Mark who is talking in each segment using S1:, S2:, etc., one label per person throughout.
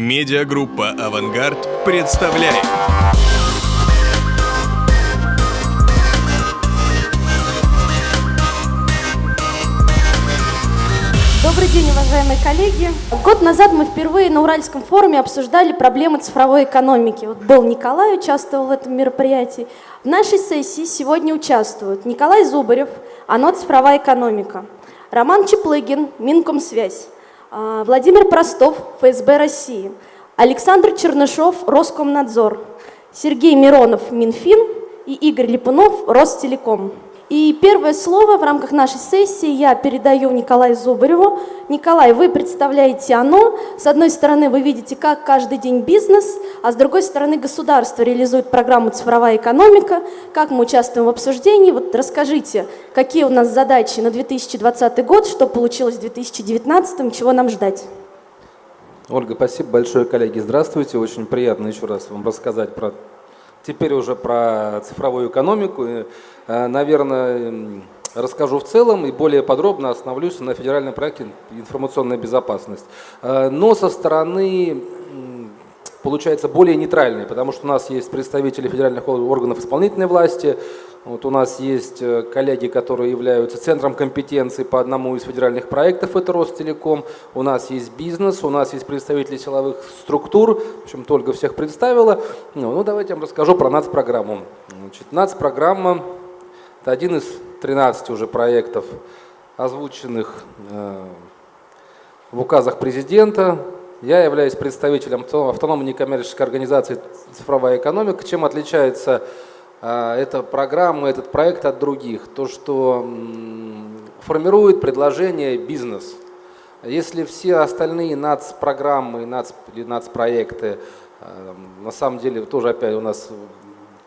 S1: Медиагруппа «Авангард» представляет.
S2: Добрый день, уважаемые коллеги. Год назад мы впервые на Уральском форуме обсуждали проблемы цифровой экономики. Вот был Николай, участвовал в этом мероприятии. В нашей сессии сегодня участвуют Николай Зубарев, ОНО «Цифровая экономика», Роман Чеплыгин, Минкомсвязь, Владимир Простов, ФСБ России, Александр Чернышов, Роскомнадзор, Сергей Миронов, Минфин. И Игорь Липунов, Ростелеком. И первое слово в рамках нашей сессии я передаю Николаю Зубареву. Николай, вы представляете ОНО. С одной стороны, вы видите, как каждый день бизнес, а с другой стороны, государство реализует программу «Цифровая экономика», как мы участвуем в обсуждении. Вот расскажите, какие у нас задачи на 2020 год, что получилось в 2019, чего нам ждать?
S3: Ольга, спасибо большое, коллеги. Здравствуйте. Очень приятно еще раз вам рассказать про теперь уже про цифровую экономику. Э, наверное, расскажу в целом и более подробно остановлюсь на федеральном проекте «Информационная безопасность». Э, но со стороны получается более нейтральной, потому что у нас есть представители федеральных органов исполнительной власти, вот у нас есть э, коллеги, которые являются центром компетенции по одному из федеральных проектов, это Ростелеком. У нас есть бизнес, у нас есть представители силовых структур, в общем, Ольга всех представила. Ну, ну давайте я вам расскажу про НАЦ-программу. Значит, НАЦ-программа – это один из 13 уже проектов, озвученных э, в указах президента. Я являюсь представителем автономной некоммерческой организации «Цифровая экономика». Чем отличается эта программа, этот проект от других, то, что формирует предложение бизнес. Если все остальные НАЦ-программы НАЦ, или НАЦ-проекты, а, на самом деле тоже опять у нас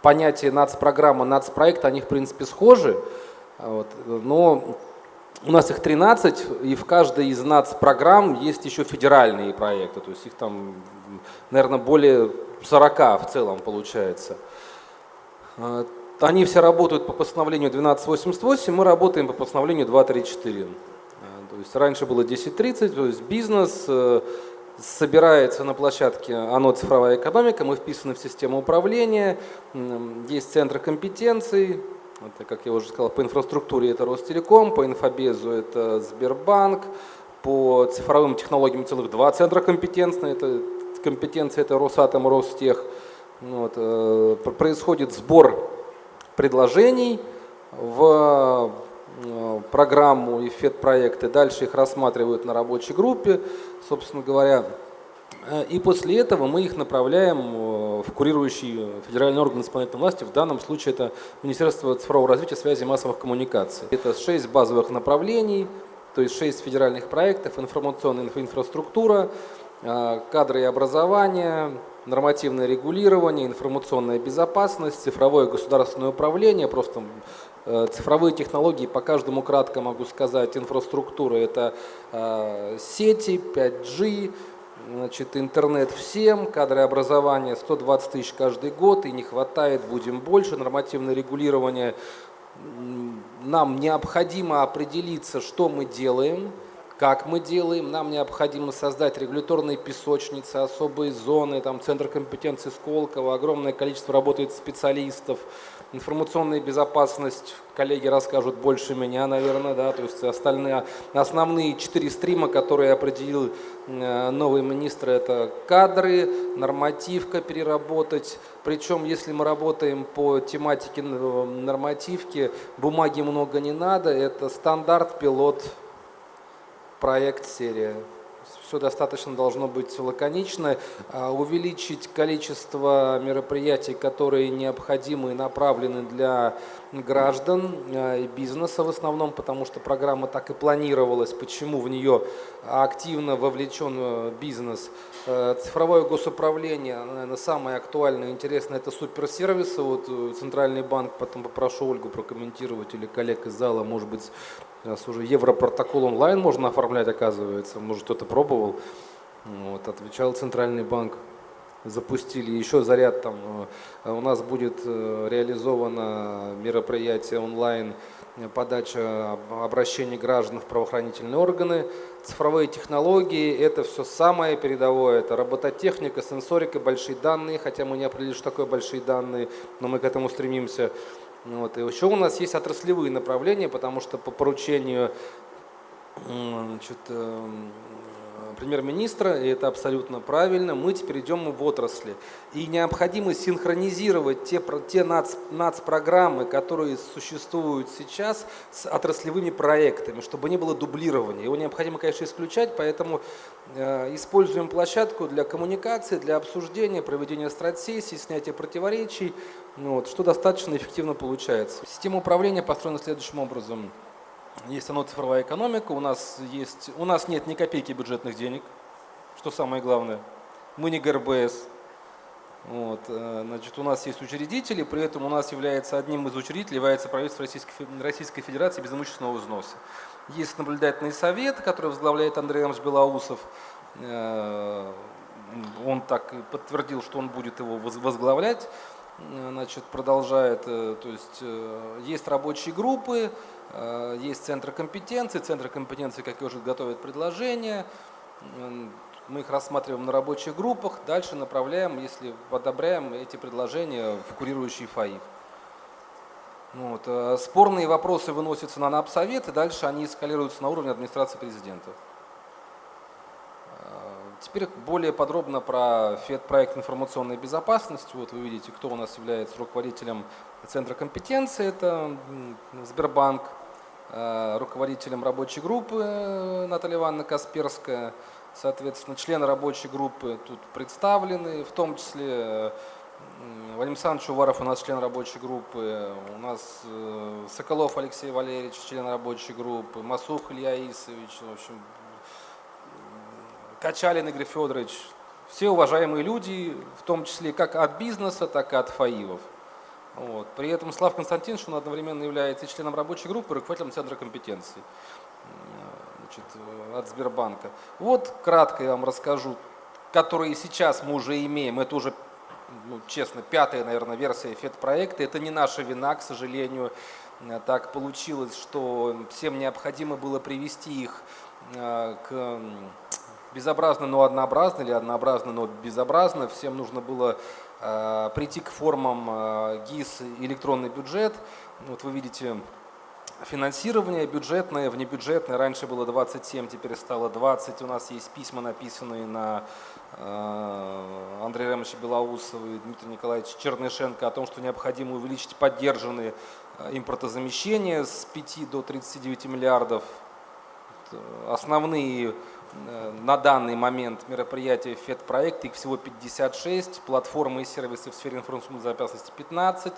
S3: понятие НАЦ-программа, НАЦ-проект, они в принципе схожи, вот, но у нас их 13, и в каждой из НАЦ-программ есть еще федеральные проекты, то есть их там, наверное, более 40 в целом получается. А, они все работают по постановлению 1288, мы работаем по постановлению 234. А, то есть раньше было 1030, то есть бизнес э, собирается на площадке ОНО «Цифровая экономика», мы вписаны в систему управления, есть центры компетенций, это, как я уже сказал, по инфраструктуре это Ростелеком, по инфобезу это Сбербанк, по цифровым технологиям целых два центра компетенции, это компетенции это Росатом, Ростех – вот, э, происходит сбор предложений в э, программу и фед-проекты, дальше их рассматривают на рабочей группе, собственно говоря, э, и после этого мы их направляем в курирующий федеральный орган исполнительной власти, в данном случае это Министерство цифрового развития, связи и массовых коммуникаций. Это шесть базовых направлений, то есть шесть федеральных проектов, информационная инфраструктура, кадры и образование, нормативное регулирование, информационная безопасность, цифровое государственное управление, просто э, цифровые технологии, по каждому кратко могу сказать, инфраструктура – это э, сети, 5G, значит, интернет всем, кадры образования 120 тысяч каждый год, и не хватает, будем больше, нормативное регулирование. Нам необходимо определиться, что мы делаем – как мы делаем? Нам необходимо создать регуляторные песочницы, особые зоны, там центр компетенции Сколково, огромное количество работает специалистов, информационная безопасность, коллеги расскажут больше меня, наверное, да, то есть остальные, основные четыре стрима, которые определил э, новый министр, это кадры, нормативка переработать, причем если мы работаем по тематике э, нормативки, бумаги много не надо, это стандарт, пилот, проект, серия. Все достаточно должно быть лаконично. А, увеличить количество мероприятий, которые необходимы и направлены для граждан а, и бизнеса в основном, потому что программа так и планировалась, почему в нее активно вовлечен э, бизнес. Э, цифровое госуправление, наверное, самое актуальное и интересное, это суперсервисы. Вот э, Центральный банк, потом попрошу Ольгу прокомментировать или коллег из зала, может быть, Сейчас уже Европротокол онлайн можно оформлять, оказывается. Может, кто-то пробовал. Вот, отвечал Центральный банк. Запустили еще заряд там. Э, у нас будет э, реализовано мероприятие онлайн подача обращений граждан в правоохранительные органы. Цифровые технологии – это все самое передовое. Это робототехника, сенсорика, большие данные, хотя мы не определили, что такое большие данные, но мы к этому стремимся. Вот. И еще у нас есть отраслевые направления, потому что по поручению премьер-министра, и это абсолютно правильно, мы теперь идем в отрасли. И необходимо синхронизировать те, те нац, нацпрограммы, которые существуют сейчас, с отраслевыми проектами, чтобы не было дублирования. Его необходимо, конечно, исключать, поэтому э, используем площадку для коммуникации, для обсуждения, проведения стратсессий, снятия противоречий, ну вот, что достаточно эффективно получается. Система управления построена следующим образом – есть оно цифровая экономика, у нас, есть, у нас нет ни копейки бюджетных денег, что самое главное. Мы не ГРБС. Вот, э, значит, у нас есть учредители, при этом у нас является одним из учредителей, является правительство Российской, Российской Федерации без имущественного взноса. Есть наблюдательный совет, который возглавляет Андрей Иванович Белоусов. Э, он так подтвердил, что он будет его возглавлять. Э, значит, продолжает, то есть есть рабочие группы, Э, есть центры компетенции. Центры компетенции, как я уже готовят предложения. Мы их рассматриваем на рабочих группах. Дальше направляем, если одобряем эти предложения в курирующий ФАИФ. Вот. Э, спорные вопросы выносятся на НАПСовет, и дальше они эскалируются на уровне администрации президента. Теперь более подробно про ФЕД-проект информационной безопасности. Вот вы видите, кто у нас является руководителем Центра компетенции. Это Сбербанк. Э, руководителем рабочей группы э, Наталья Ивановна Касперская. Соответственно, члены рабочей группы тут представлены, в том числе э, Вадим Александрович Уваров у нас член рабочей группы, у нас Соколов Алексей Валерьевич, член рабочей группы, Масух Илья Исович, в общем, Качалин Игорь Федорович. Все уважаемые люди, в том числе как от бизнеса, так и от ФАИВов. Вот. При этом Слав Константинович, он одновременно является членом рабочей группы, руководителем Центра компетенций значит, от Сбербанка. Вот кратко я вам расскажу, которые сейчас мы уже имеем, это уже, ну, честно, пятая, наверное, версия FED-проекта, это не наша вина, к сожалению, так получилось, что всем необходимо было привести их э, к безобразно, но однообразно, или однообразно, но безобразно. Всем нужно было Э, прийти к формам э, ГИС электронный бюджет. Вот вы видите финансирование бюджетное, внебюджетное. Раньше было 27, теперь стало 20. У нас есть письма, написанные на э, Андрея Ремовича Белоусова и Дмитрия Николаевича Чернышенко о том, что необходимо увеличить поддержанные импортозамещения с 5 до 39 миллиардов. Основные Э, на данный момент мероприятия ФЕД-проекта, их всего 56, платформы и сервисы в сфере информационной безопасности 15,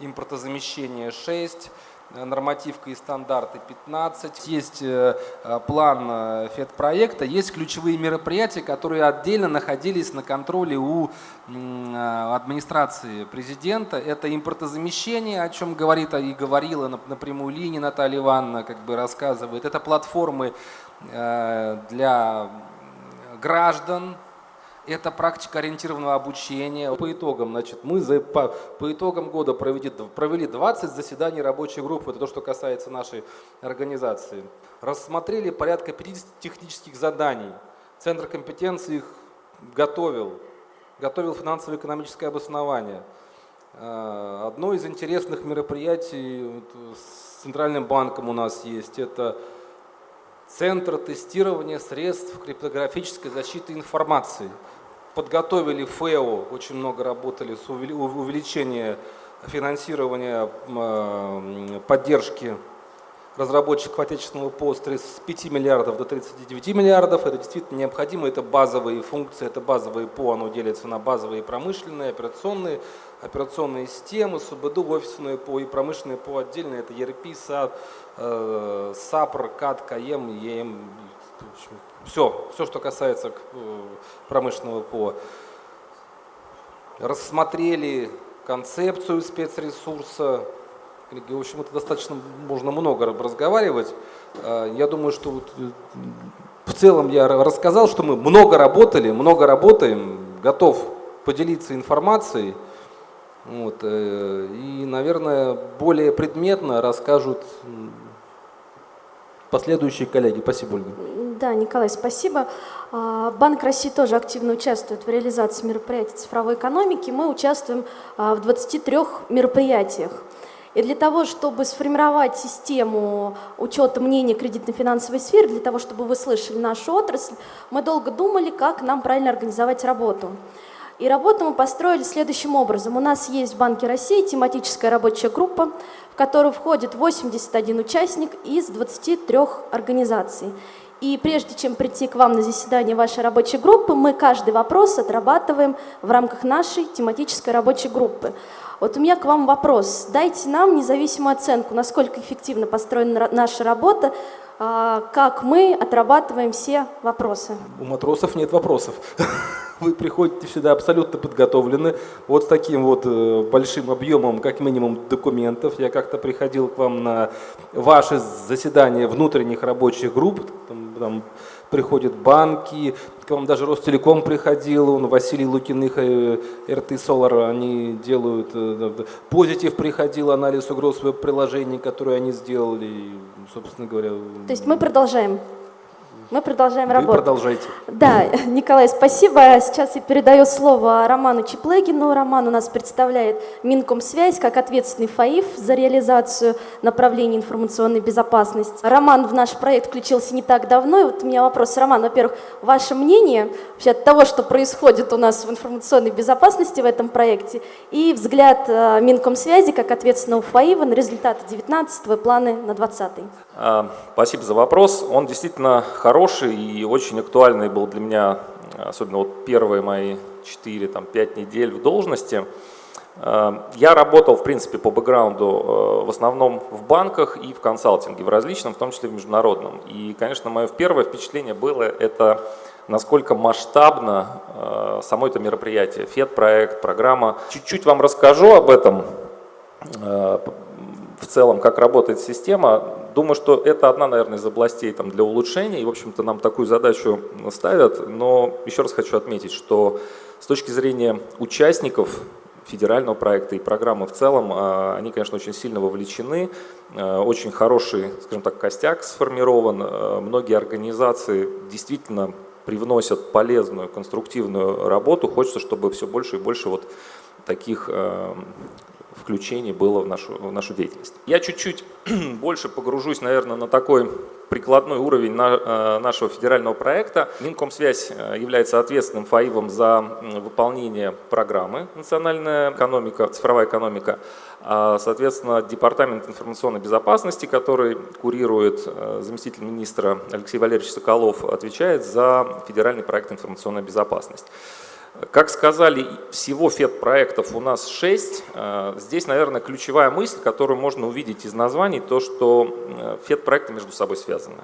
S3: импортозамещение 6, э, нормативка и стандарты 15. Есть э, план ФЕД-проекта, есть ключевые мероприятия, которые отдельно находились на контроле у администрации президента. Это импортозамещение, о чем говорит и говорила на прямую линию Наталья Ивановна, как бы рассказывает. Это платформы Э, для граждан, это практика ориентированного обучения. По итогам, значит, мы за, по, по итогам года провели, провели 20 заседаний рабочей группы, это то, что касается нашей организации. Рассмотрели порядка 50 технических заданий. Центр компетенции их готовил, готовил финансово-экономическое обоснование. Э, одно из интересных мероприятий с Центральным банком у нас есть, это Центр тестирования средств криптографической защиты информации. Подготовили ФЭО, очень много работали с увеличением финансирования поддержки разработчиков отечественного ПО с 5 миллиардов до 39 миллиардов. Это действительно необходимо, это базовые функции, это базовые ПО, оно делится на базовые промышленные, операционные, операционные системы, СУБД, офисные ПО и промышленные ПО отдельно, это ERP, SAP, э, САПР, CAD, CAE, CAM, все, все, что касается э, промышленного ПО. Рассмотрели концепцию спецресурса, в общем, это достаточно можно много разговаривать. Э, я думаю, что вот в целом я рассказал, что мы много работали, много работаем, готов поделиться информацией. Вот, э, и, наверное, более предметно расскажут последующие коллеги. Спасибо, Ольга.
S2: Да, Николай, спасибо. А, Банк России тоже активно участвует в реализации мероприятий цифровой экономики. Мы участвуем а, в 23 мероприятиях. И для того, чтобы сформировать систему учета мнений кредитно-финансовой сферы, для того, чтобы вы слышали нашу отрасль, мы долго думали, как нам правильно организовать работу. И работу мы построили следующим образом. У нас есть в Банке России тематическая рабочая группа, в которую входит 81 участник из 23 организаций. И прежде чем прийти к вам на заседание вашей рабочей группы, мы каждый вопрос отрабатываем в рамках нашей тематической рабочей группы. Вот у меня к вам вопрос. Дайте нам независимую оценку, насколько эффективно построена наша работа, как мы отрабатываем все вопросы.
S3: У матросов нет вопросов. Вы приходите сюда абсолютно подготовлены, вот с таким вот э, большим объемом, как минимум, документов. Я как-то приходил к вам на ваше заседание внутренних рабочих групп, там, там приходят банки, к вам даже Ростелеком приходил, он, Василий Лукиных, э, РТ Солар, они делают, э, Позитив приходил, анализ угроз веб-приложений, которые они сделали, собственно говоря.
S2: То есть мы продолжаем мы продолжаем
S3: Вы
S2: работать.
S3: продолжайте.
S2: Да, Николай, спасибо. Сейчас я передаю слово Роману Чеплегину. Роман у нас представляет Минкомсвязь как ответственный ФАИФ за реализацию направлений информационной безопасности. Роман в наш проект включился не так давно. И вот у меня вопрос, Роман, во-первых, ваше мнение вообще от того, что происходит у нас в информационной безопасности в этом проекте, и взгляд э, Минкомсвязи как ответственного ФАИВа на результаты 19 и планы на 20 -й.
S4: А, спасибо за вопрос. Он действительно хороший и очень актуальный был для меня, особенно вот первые мои 4-5 недель в должности. А, я работал, в принципе, по бэкграунду э, в основном в банках и в консалтинге, в различном, в том числе в международном. И, конечно, мое первое впечатление было это насколько масштабно э, само это мероприятие, ФЕД-проект, программа. Чуть-чуть вам расскажу об этом, э, в целом, как работает система. Думаю, что это одна, наверное, из областей там, для улучшения, и, в общем-то, нам такую задачу ставят. Но еще раз хочу отметить, что с точки зрения участников федерального проекта и программы в целом, а, они, конечно, очень сильно вовлечены, а, очень хороший, скажем так, костяк сформирован. А, многие организации действительно привносят полезную, конструктивную работу. Хочется, чтобы все больше и больше вот таких включений было в нашу, в нашу деятельность. Я чуть-чуть больше погружусь, наверное, на такой прикладной уровень на, э, нашего федерального проекта. Минкомсвязь э, является ответственным ФАИВом за выполнение программы «Национальная экономика», «Цифровая экономика». А, соответственно, Департамент информационной безопасности, который курирует э, заместитель министра Алексей Валерьевич Соколов, отвечает за федеральный проект «Информационная безопасность». Как сказали, всего ФЕД-проектов у нас 6. Э, здесь, наверное, ключевая мысль, которую можно увидеть из названий, то, что э, ФЕД-проекты между собой связаны.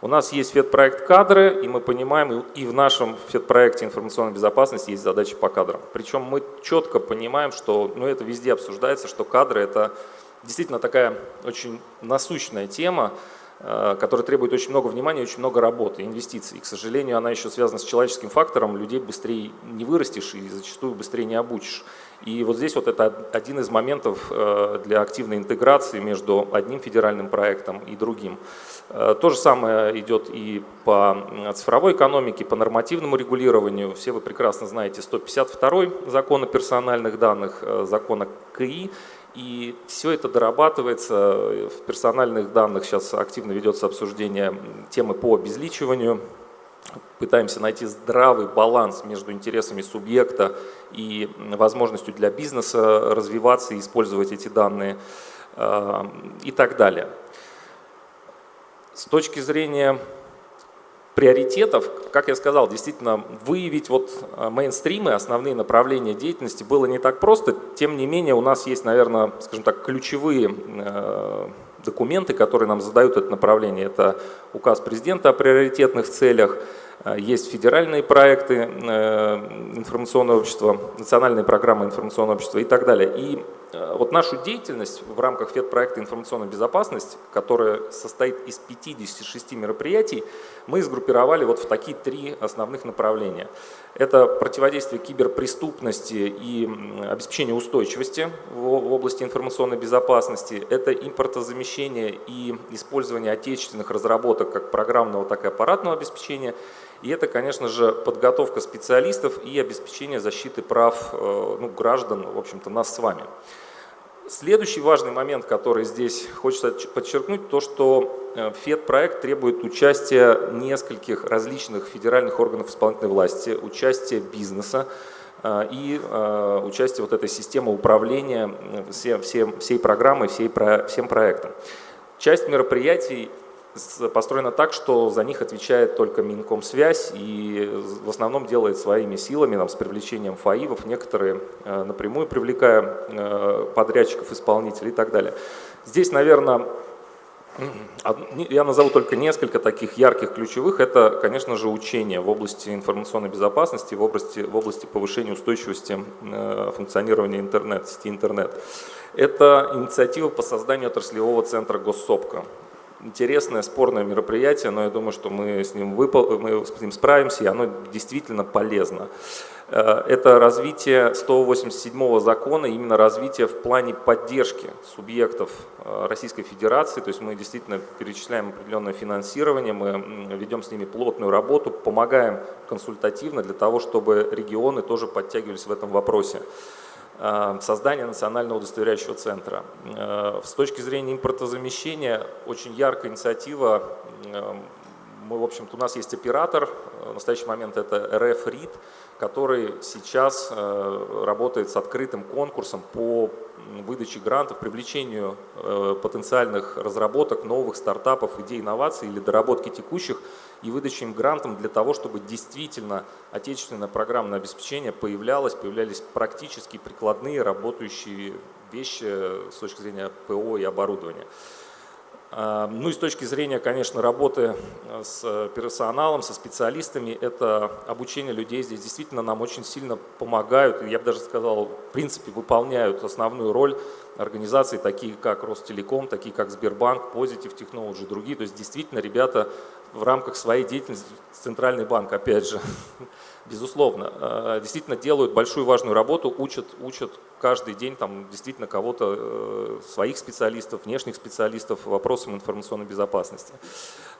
S4: У нас есть ФЕД-проект кадры, и мы понимаем, и в нашем ФЕД-проекте информационной безопасности есть задачи по кадрам. Причем мы четко понимаем, что ну, это везде обсуждается, что кадры – это действительно такая очень насущная тема, Э, который требует очень много внимания, очень много работы, инвестиций. И, к сожалению, она еще связана с человеческим фактором, людей быстрее не вырастешь и зачастую быстрее не обучишь. И вот здесь вот это один из моментов э, для активной интеграции между одним федеральным проектом и другим. Э, то же самое идет и по цифровой экономике, по нормативному регулированию. Все вы прекрасно знаете 152 закон о персональных данных, закон о КИ, и все это дорабатывается. В персональных данных сейчас активно ведется обсуждение темы по обезличиванию. Пытаемся найти здравый баланс между интересами субъекта и возможностью для бизнеса развиваться и использовать эти данные э, и так далее. С точки зрения приоритетов, как я сказал, действительно выявить вот э, мейнстримы, основные направления деятельности было не так просто. Тем не менее, у нас есть, наверное, скажем так, ключевые э, документы, которые нам задают это направление. Это указ президента о приоритетных целях, Есть федеральные проекты информационного общества, национальные программы информационного общества и так далее. И вот нашу деятельность в рамках ФЕД-проекта «Информационная безопасность», которая состоит из 56 мероприятий, мы сгруппировали вот в такие три основных направления. Это противодействие киберпреступности и обеспечение устойчивости в области информационной безопасности. Это импортозамещение и использование отечественных разработок как программного, так и аппаратного обеспечения. И это, конечно же, подготовка специалистов и обеспечение защиты прав э, ну, граждан, в общем-то, нас с вами. Следующий важный момент, который здесь хочется подчеркнуть, то, что э, ФЕД-проект требует участия нескольких различных федеральных органов исполнительной власти, участия бизнеса э, и участия вот этой системы управления всем, всем, всей программой, всей, всем проектом. Часть мероприятий построена так, что за них отвечает только Минкомсвязь и в основном делает своими силами, там, с привлечением ФАИВов, некоторые э, напрямую привлекая э, подрядчиков, исполнителей и так далее. Здесь, наверное, я назову только несколько таких ярких ключевых. Это, конечно же, учение в области информационной безопасности, в области, в области повышения устойчивости э, функционирования интернет, сети интернет. Это инициатива по созданию отраслевого центра Госсопка интересное, спорное мероприятие, но я думаю, что мы с ним, выпол... мы с ним справимся, и оно действительно полезно. Э, это развитие 187 закона, именно развитие в плане поддержки субъектов э, Российской Федерации, то есть мы действительно перечисляем определенное финансирование, мы ведем с ними плотную работу, помогаем консультативно для того, чтобы регионы тоже подтягивались в этом вопросе. Э, создание национального удостоверяющего центра. Э, с точки зрения импортозамещения, очень яркая инициатива. Э, мы, в общем-то, у нас есть оператор, в настоящий момент это РФ РИД, который сейчас работает с открытым конкурсом по выдаче грантов, привлечению потенциальных разработок, новых стартапов, идей, инноваций или доработки текущих и выдаче им грантом для того, чтобы действительно отечественное программное обеспечение появлялось, появлялись практически прикладные работающие вещи с точки зрения ПО и оборудования. А, ну и с точки зрения, конечно, работы э, с персоналом, со специалистами, это обучение людей здесь действительно нам очень сильно помогают, я бы даже сказал, в принципе, выполняют основную роль организаций, такие как Ростелеком, такие как Сбербанк, Positive Technology, другие. То есть действительно ребята в рамках своей деятельности, Центральный банк, опять же, безусловно, э, действительно делают большую важную работу, учат, учат каждый день там действительно кого-то, э, своих специалистов, внешних специалистов вопросам информационной безопасности.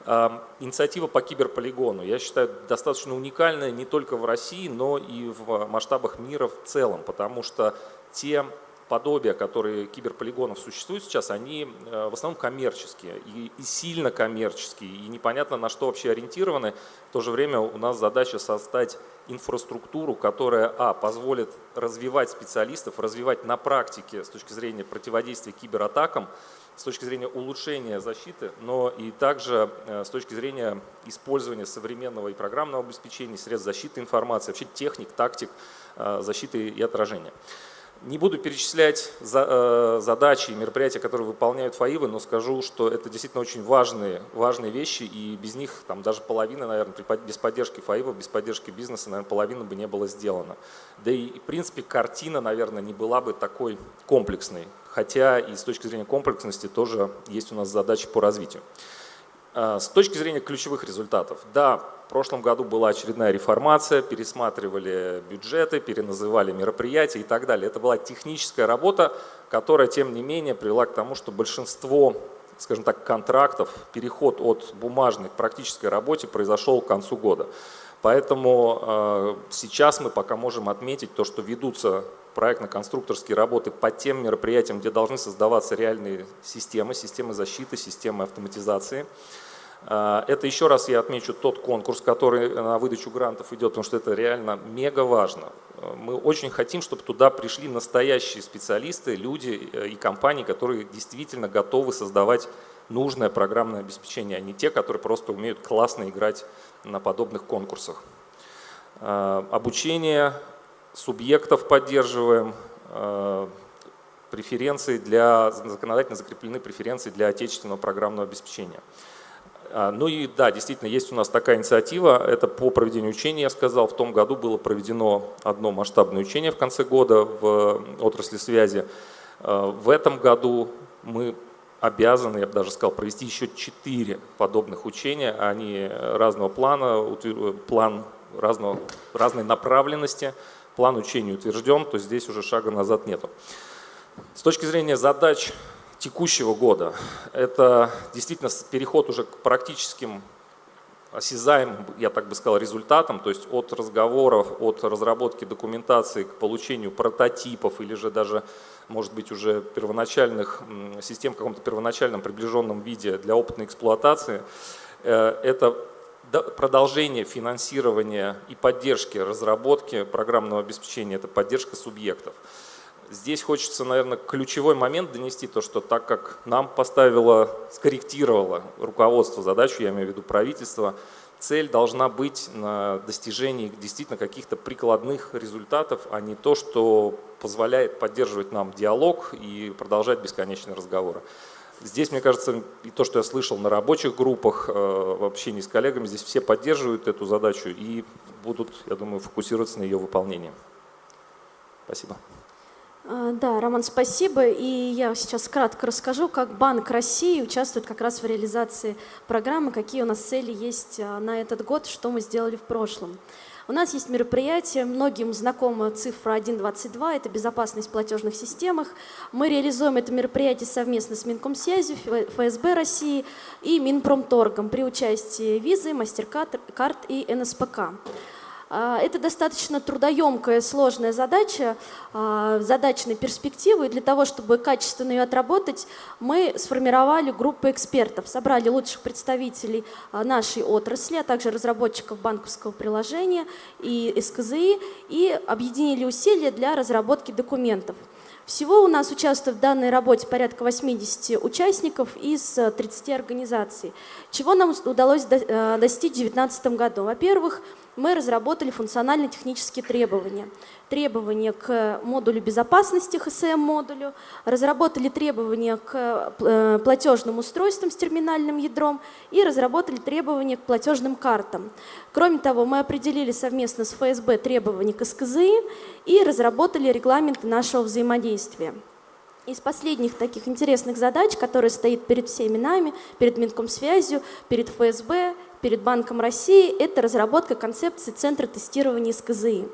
S4: Э, инициатива по киберполигону, я считаю, достаточно уникальная не только в России, но и в масштабах мира в целом, потому что те подобия, которые киберполигонов существуют сейчас, они в основном коммерческие и, и сильно коммерческие, и непонятно на что вообще ориентированы. В то же время у нас задача создать инфраструктуру, которая, а, позволит развивать специалистов, развивать на практике с точки зрения противодействия кибератакам, с точки зрения улучшения защиты, но и также э, с точки зрения использования современного и программного обеспечения, средств защиты информации, вообще техник, тактик э, защиты и отражения. Не буду перечислять э, задачи и мероприятия, которые выполняют ФАИВы, но скажу, что это действительно очень важные, важные вещи, и без них там даже половина, наверное, без поддержки ФАИВов, без поддержки бизнеса, наверное, половина бы не было сделано. Да и, в принципе, картина, наверное, не была бы такой комплексной, хотя и с точки зрения комплексности тоже есть у нас задачи по развитию. Э, с точки зрения ключевых результатов, да, в прошлом году была очередная реформация, пересматривали бюджеты, переназывали мероприятия и так далее. Это была техническая работа, которая, тем не менее, привела к тому, что большинство, скажем так, контрактов, переход от бумажной к практической работе произошел к концу года. Поэтому э, сейчас мы пока можем отметить то, что ведутся проектно-конструкторские работы по тем мероприятиям, где должны создаваться реальные системы, системы защиты, системы автоматизации. А, это еще раз я отмечу тот конкурс, который на выдачу грантов идет, потому что это реально мега важно. Мы очень хотим, чтобы туда пришли настоящие специалисты, люди э, и компании, которые действительно готовы создавать нужное программное обеспечение, а не те, которые просто умеют классно играть на подобных конкурсах. А, обучение субъектов поддерживаем, а, преференции для, законодательно закреплены преференции для отечественного программного обеспечения. А, ну и да, действительно, есть у нас такая инициатива, это по проведению учений, я сказал, в том году было проведено одно масштабное учение в конце года в отрасли связи. А, в этом году мы обязаны, я бы даже сказал, провести еще четыре подобных учения, они разного плана, план разного, разной направленности, план учения утвержден, то здесь уже шага назад нету. С точки зрения задач текущего года. Это действительно переход уже к практическим осязаемым, я так бы сказал, результатам, то есть от разговоров, от разработки документации к получению прототипов или же даже, может быть, уже первоначальных систем в каком-то первоначальном приближенном виде для опытной эксплуатации. Э, это продолжение финансирования и поддержки разработки программного обеспечения, это поддержка субъектов. Здесь хочется, наверное, ключевой момент донести, то, что так как нам поставило, скорректировало руководство задачу, я имею в виду правительство, цель должна быть на достижении действительно каких-то прикладных результатов, а не то, что позволяет поддерживать нам диалог и продолжать бесконечные разговоры. Здесь, мне кажется, и то, что я слышал на рабочих группах, э, в общении с коллегами, здесь все поддерживают эту задачу и будут, я думаю, фокусироваться на ее выполнении. Спасибо.
S2: А, да, Роман, спасибо. И я сейчас кратко расскажу, как Банк России участвует как раз в реализации программы, какие у нас цели есть а, на этот год, что мы сделали в прошлом. У нас есть мероприятие, многим знакома цифра 1.22, это безопасность в платежных системах. Мы реализуем это мероприятие совместно с Минкомсвязью, ФСБ России и Минпромторгом при участии Визы, Мастеркард и НСПК. А, это достаточно трудоемкая, сложная задача, а, задачной перспективы. И для того, чтобы качественно ее отработать, мы сформировали группу экспертов, собрали лучших представителей а, нашей отрасли, а также разработчиков банковского приложения и СКЗИ, и объединили усилия для разработки документов. Всего у нас участвует в данной работе порядка 80 участников из 30 организаций. Чего нам удалось э, достичь в 2019 году? Во-первых, мы разработали функционально-технические требования. Требования к модулю безопасности, ХСМ-модулю, разработали требования к э, платежным устройствам с терминальным ядром и разработали требования к платежным картам. Кроме того, мы определили совместно с ФСБ требования к СКЗИ и разработали регламенты нашего взаимодействия. Из последних таких интересных задач, которые стоит перед всеми нами, перед Минкомсвязью, перед ФСБ, перед Банком России, это разработка концепции Центра тестирования СКЗИ.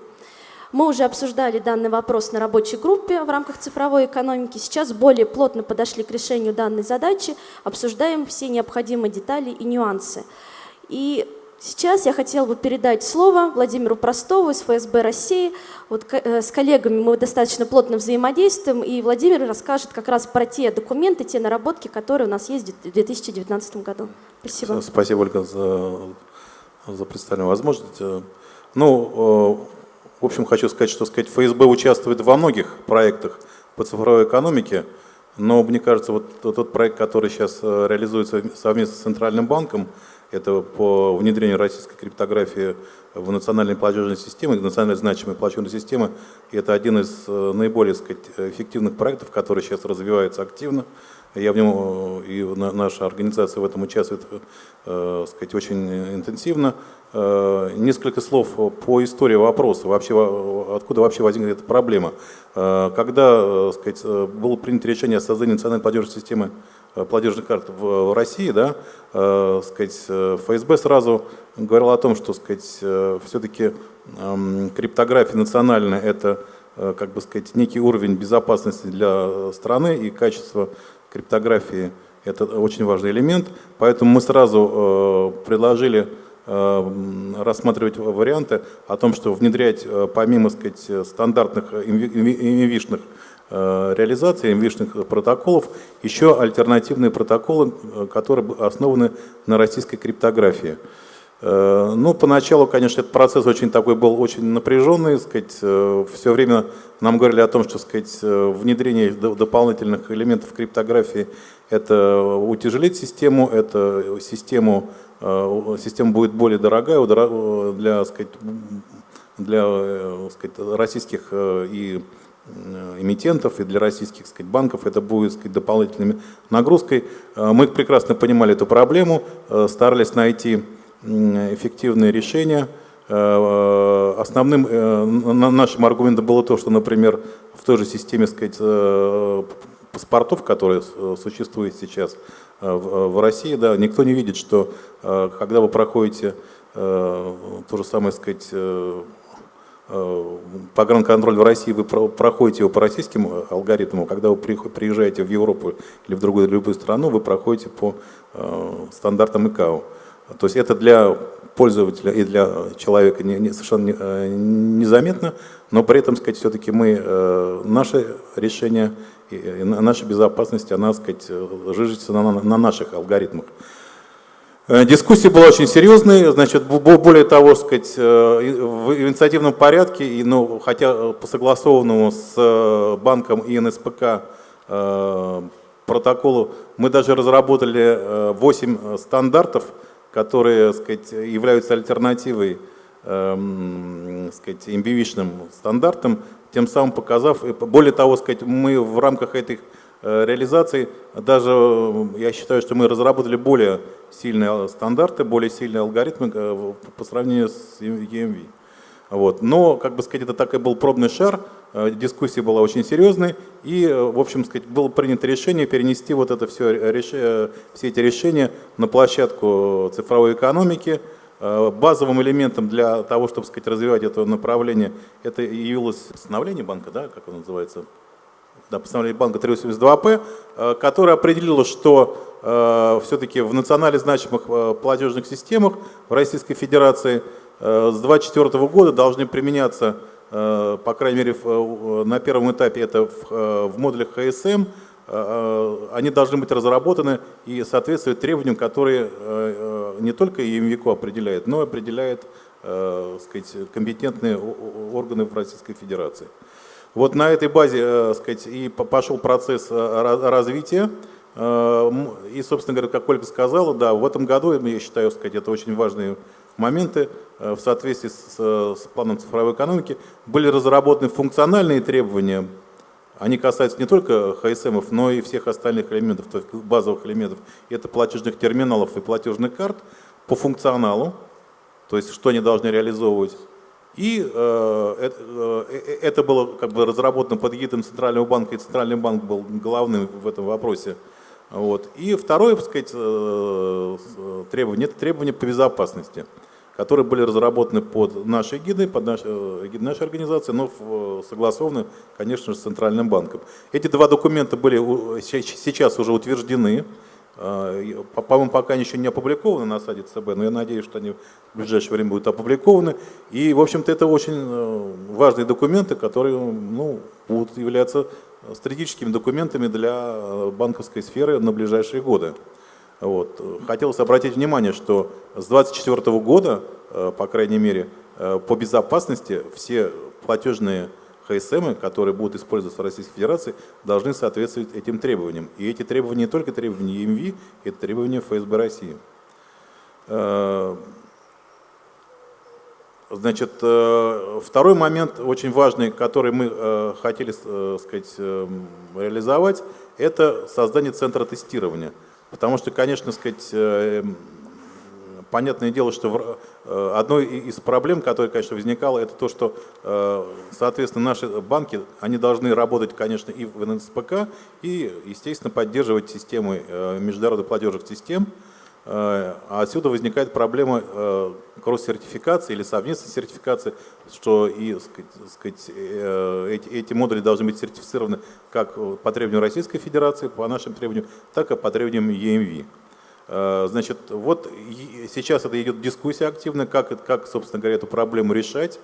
S2: Мы уже обсуждали данный вопрос на рабочей группе в рамках цифровой экономики. Сейчас более плотно подошли к решению данной задачи, обсуждаем все необходимые детали и нюансы. И Сейчас я хотела бы передать слово Владимиру Простову из ФСБ России. Вот э, с коллегами мы достаточно плотно взаимодействуем, и Владимир расскажет как раз про те документы, те наработки, которые у нас есть в 2019 году. Спасибо.
S5: Спасибо, Ольга, за, за представленную возможность. Э, ну, э, в общем, хочу сказать, что сказать, ФСБ участвует во многих проектах по цифровой экономике, но мне кажется, вот тот проект, который сейчас реализуется совместно с Центральным банком, это по внедрению российской криптографии в национальные платежные системы, национально значимые платежные системы. И это один из э, наиболее сказать, эффективных проектов, который сейчас развивается активно. Я в нем э, и наша организация в этом участвует э, сказать, очень интенсивно. Несколько слов по истории вопроса, вообще, откуда вообще возникла эта проблема. Когда сказать, было принято решение о создании национальной платежной системы платежных карт в России, да, э, сказать, э, ФСБ сразу говорил о том, что сказать, э, все-таки э, криптография национальная это э, как бы сказать, некий уровень безопасности для страны и качество криптографии это очень важный элемент, поэтому мы сразу э, предложили э, рассматривать варианты о том, что внедрять помимо сказать, стандартных инвишных Э, реализации MVISH протоколов еще альтернативные протоколы, э, которые основаны на российской криптографии. Э, ну, поначалу, конечно, этот процесс очень такой был очень напряженный, сказать, все время нам говорили о том, что сказать, внедрение дополнительных элементов криптографии это утяжелит систему, это систему, система будет более дорогая для, сказать, для сказать, российских и эмитентов и для российских сказать, банков это будет сказать, дополнительной нагрузкой. Мы прекрасно понимали эту проблему, старались найти эффективные решения. Основным нашим аргументом было то, что, например, в той же системе сказать, паспортов, которые существуют сейчас в России, да, никто не видит, что когда вы проходите то же самое, сказать, Э, погранконтроль в России, вы проходите его по российским э, алгоритмам, когда вы приезжаете в Европу или в другую любую страну, вы проходите по э, стандартам ИКАО. То есть это для пользователя и для человека не, не, совершенно незаметно, но при этом, сказать, все-таки мы, наше решение, наша безопасность, она, сказать, жижится на, на наших алгоритмах. Э, дискуссия была очень серьезной, значит, более того, сказать, э, в инициативном порядке, ну, хотя по согласованному с э, банком и НСПК протоколу, мы даже разработали 8 стандартов, которые сказать, являются альтернативой эм, сказать, MBV-шным стандартам, тем самым показав, более того, сказать, мы в рамках этих Э, реализации. Даже э, я считаю, что мы разработали более сильные стандарты, более сильные алгоритмы э, по сравнению с EMV. Вот. Но, как бы сказать, это так и был пробный шар, дискуссия была очень серьезной, и, в общем, сказать, было принято решение перенести вот это все, все эти решения на площадку цифровой экономики. Базовым элементом для того, чтобы сказать, развивать это направление, это явилось постановление банка, да, как оно называется, да, постановление банка 382П, э, которое определило, что э, все-таки в национально значимых э, платежных системах в Российской Федерации э, с 2024 года должны применяться, по крайней мере, на первом этапе это в модулях ХСМ, они должны быть разработаны и соответствовать требованиям, которые не только ЕМВИКО определяет, но и определяет сказать, компетентные органы в Российской Федерации. Вот на этой базе э, сказать, и пошел процесс э, развития. Э, и, собственно говоря, как Ольга сказала, да, в этом году, я считаю, сказать, это очень важные моменты в соответствии с, с планом цифровой экономики, были разработаны функциональные требования. Они касаются не только ХСМов, но и всех остальных элементов, то есть базовых элементов. Это платежных терминалов и платежных карт по функционалу, то есть что они должны реализовывать. И э, это, э, это было как бы разработано под гидом Центрального банка, и Центральный банк был главным в этом вопросе. Вот. И второе, так сказать, э, требование, это требования по безопасности, которые были разработаны под нашей гидой, под наш, э, гидой нашей организации, но согласованы, конечно же, с Центральным банком. Эти два документа были сейчас уже утверждены, по-моему, пока они еще не опубликованы на сайте ЦБ, но я надеюсь, что они в ближайшее время будут опубликованы. И, в общем-то, это очень э, важные документы, которые ну, будут являться стратегическими документами для э, банковской сферы на ближайшие годы. Вот. Хотелось обратить внимание, что с 2024 года, э, по крайней мере, по безопасности все платежные ХСМ, которые будут использоваться в Российской Федерации, должны соответствовать этим требованиям. И эти требования не только требования ЕМВ, это требования ФСБ России. Э, значит, э, второй момент очень важный, который мы э, хотели сказать, реализовать, это создание центра тестирования. Потому что, конечно, сказать, понятное дело, что э, одной из проблем, которая, конечно, возникала, это то, что, э, соответственно, наши банки, они должны работать, конечно, и в НСПК, и, естественно, поддерживать системы э, международных платежных систем. А отсюда возникает проблема кросс-сертификации или совместной сертификации, что и сказать, эти, эти модули должны быть сертифицированы как по требованию Российской Федерации, по нашим требованиям, так и по требованиям EMV. Э, значит, вот сейчас это идет дискуссия активная, как, как, собственно говоря, эту проблему решать.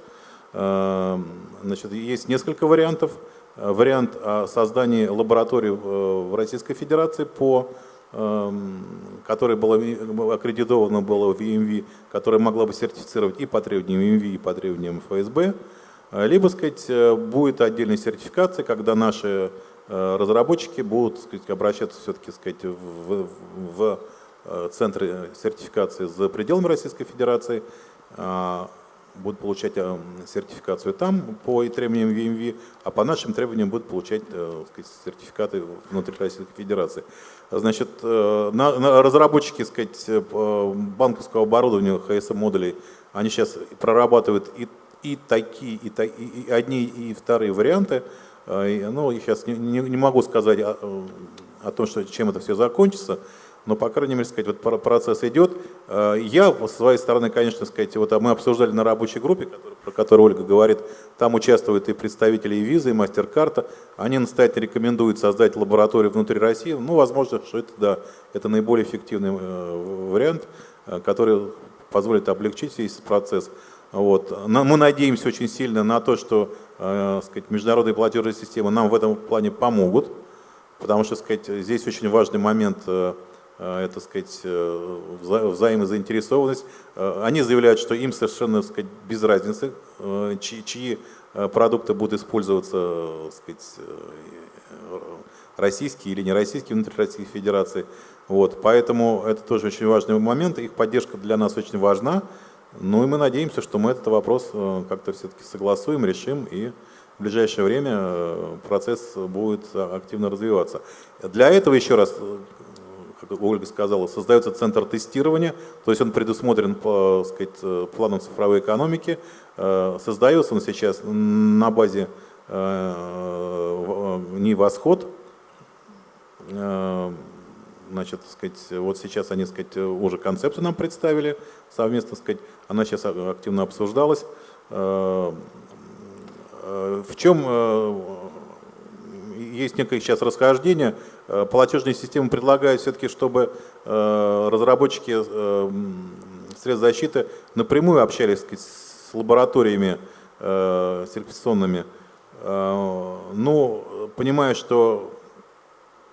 S5: Э, значит, есть несколько вариантов. Э, вариант о создании лаборатории в Российской Федерации, по, которая была аккредитована была в EMV, которая могла бы сертифицировать и по требованиям EMV, и по требованиям ФСБ. Либо, сказать, будет отдельная сертификация, когда наши разработчики будут сказать, обращаться все-таки сказать, в, в центры сертификации за пределами Российской Федерации. А, будут получать э, сертификацию там по требованиям VMV, а по нашим требованиям будут получать э, сказать, сертификаты внутри Российской Федерации. Значит, э, на, на разработчики сказать, банковского оборудования, HSM-модулей, они сейчас прорабатывают и, и такие, и, и одни, и вторые варианты. Ну, я сейчас не, не, не могу сказать о, о том, что, чем это все закончится, но, по крайней мере, сказать, вот процесс идет. Э, я, с своей стороны, конечно, сказать, вот а мы обсуждали на рабочей группе, про которую Ольга говорит, там участвуют и представители и визы, и мастер-карта. Они настоятельно рекомендуют создать лабораторию внутри России. Ну, возможно, что это, да, это наиболее эффективный э, вариант, э, который позволит облегчить весь процесс. Вот. Мы надеемся очень сильно на то, что сказать, международные платежные системы нам в этом плане помогут, потому что сказать, здесь очень важный момент это, сказать, э, взаимозаинтересованность. Э, они заявляют, что им совершенно, сказать, без разницы, чьи, чьи продукты будут использоваться, сказать, российские или не российские внутри Российской Федерации. Вот, поэтому это тоже очень важный момент, их поддержка для нас очень важна. Ну и мы надеемся, что мы этот вопрос как-то все-таки согласуем, решим и в ближайшее время процесс будет активно развиваться. Для этого, еще раз, Ольга сказала, создается центр тестирования, то есть он предусмотрен по сказать, э, плану цифровой экономики. Э, создается он сейчас на базе э, НИ «Восход». Значит, сказать, вот сейчас они сказать, уже концепцию нам представили совместно, сказать, она сейчас активно обсуждалась. В чем есть некое сейчас расхождение. Э, платежные системы предлагают все-таки, чтобы э, разработчики э, средств защиты напрямую общались сказать, с лабораториями сертификационными. Но понимая, что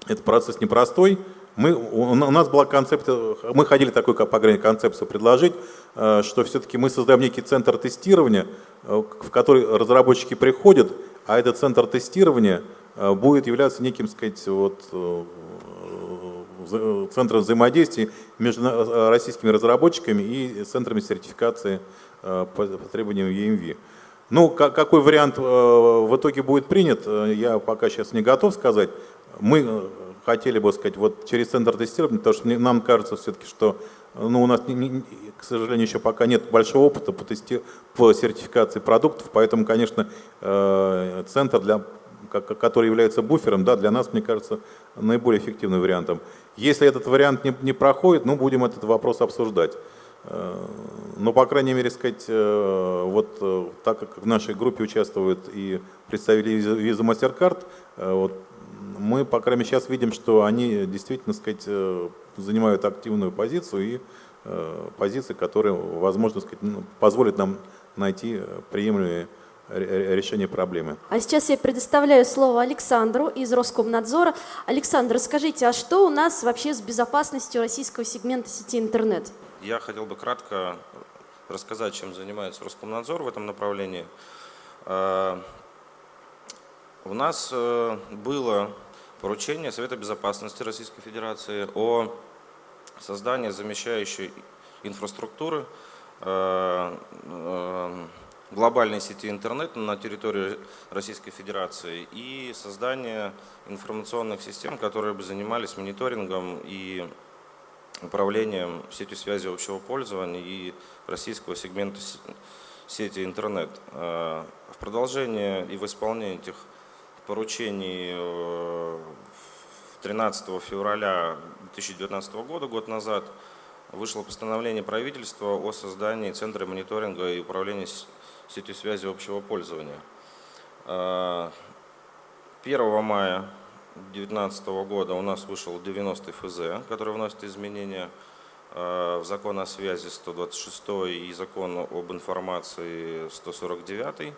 S5: этот процесс непростой, мы, у нас была концепция, мы ходили такой по крайней концепцию предложить, что все-таки мы создаем некий центр тестирования, в который разработчики приходят, а этот центр тестирования будет являться неким, сказать, вот, э, э, центром взаимодействия между российскими разработчиками и центрами сертификации по требованиям EMV. Ну, какой вариант в итоге будет принят, я пока сейчас не готов сказать. Мы хотели бы сказать, вот через центр тестирования, потому что нам кажется все-таки, что ну, у нас, к сожалению, еще пока нет большого опыта по, тести, по сертификации продуктов, поэтому, конечно, центр для который является буфером, да, для нас, мне кажется, наиболее эффективным вариантом. Если этот вариант не, не проходит, ну, будем этот вопрос обсуждать. Э, но, по крайней мере, сказать, э, вот э, так как в нашей группе участвуют и представители виза MasterCard, вот, мы, по крайней мере, сейчас видим, что они действительно, сказать, занимают активную позицию и позиции, которые, возможно, сказать, ну, позволят нам найти приемлемые решения проблемы.
S2: А сейчас я предоставляю слово Александру из Роскомнадзора. Александр, расскажите, а что у нас вообще с безопасностью российского сегмента сети интернет?
S6: Я хотел бы кратко рассказать, чем занимается Роскомнадзор в этом направлении. А, у нас э, было поручение Совета Безопасности Российской Федерации о создании замещающей инфраструктуры э, э, глобальной сети интернет на территории Российской Федерации и создание информационных систем, которые бы занимались мониторингом и управлением сетью связи общего пользования и российского сегмента сети интернет. Э, в продолжение и в исполнение этих поручений 13 э, февраля 2019 года, год назад, вышло постановление правительства о создании Центра мониторинга и управления сети связи общего пользования. 1 а, мая 2019 года у нас вышел 90 ФЗ, который вносит изменения а, в закон о связи 126 и закон об информации 149,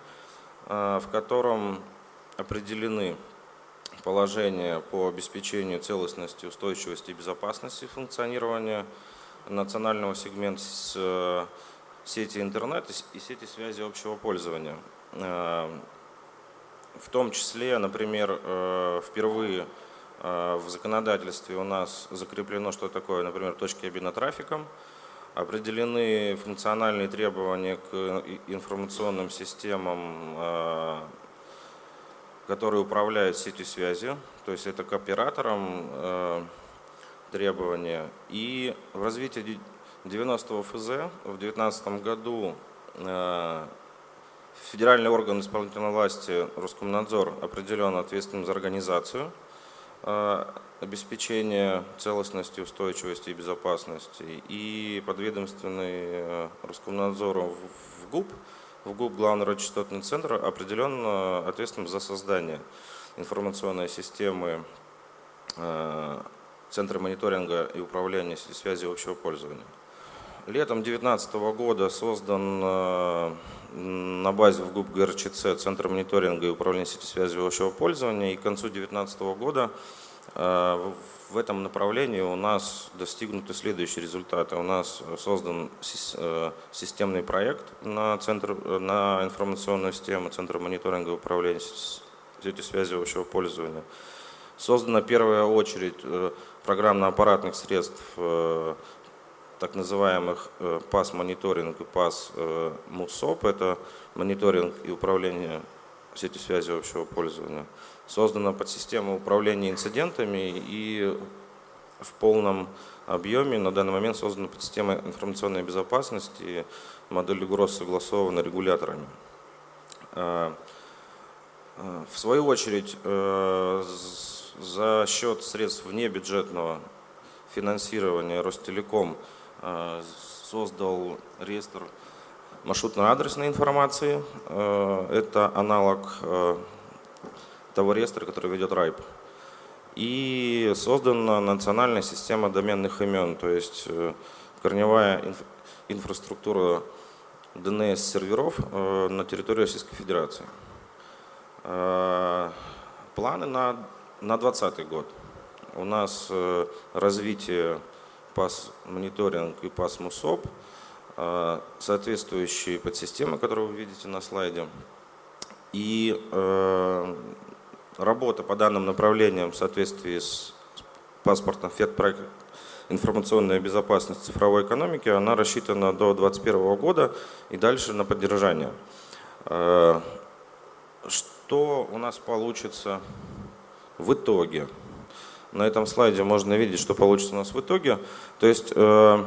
S6: а, в котором определены положения по обеспечению целостности, устойчивости и безопасности функционирования национального сегмента сети интернет и сети связи общего пользования. Э, в том числе, например, э, впервые э, в законодательстве у нас закреплено, что такое, например, точки обмена трафиком. Определены функциональные требования к информационным системам, которые управляют сетью связи. То есть это к операторам требования. И в развитии 90 ФЗ в 2019 году Федеральный орган исполнительной власти Роскомнадзор определен ответственным за организацию э, обеспечения целостности, устойчивости и безопасности. И подведомственный э, Роскомнадзору в ГУП, в ГУП Главный радиочастотный центр определен э, ответственным за создание информационной системы Центра мониторинга и управления связи общего пользования. Летом 2019 года создан на базе в ГУП ГРЧЦ Центр мониторинга и управления сетью связи общего пользования. И к концу 2019 года э, в этом направлении у нас достигнуты следующие результаты. У нас создан э, системный проект на, центр, на информационную систему Центра мониторинга и управления сетью связи общего пользования. Создана первая очередь э, программно-аппаратных средств так называемых э, ПАС-мониторинг и ПАС-МУСОП, это мониторинг и управление сетью связи общего пользования, создана подсистема управления инцидентами и в полном объеме. На данный момент создана подсистема информационной безопасности, модель угроз согласована регуляторами. Э, э, в свою очередь, за счет средств внебюджетного финансирования Ростелеком Э, создал реестр маршрутно-адресной информации. Э, это аналог э, того реестра, который ведет РАЙП. И создана национальная система доменных имен, то есть корневая инф инфраструктура DNS-серверов на территории Российской Федерации. Планы на 2020 год. У нас развитие ПАС мониторинг и ПАС МУСОП, а, соответствующие подсистемы, которые вы видите на слайде. И э, работа по данным направлениям в соответствии с паспортом ФЕД-проект информационная безопасность цифровой экономики, она рассчитана до 2021 года и дальше на поддержание. Э, что у нас получится в итоге? На этом слайде можно видеть, что получится у нас в итоге. То есть э,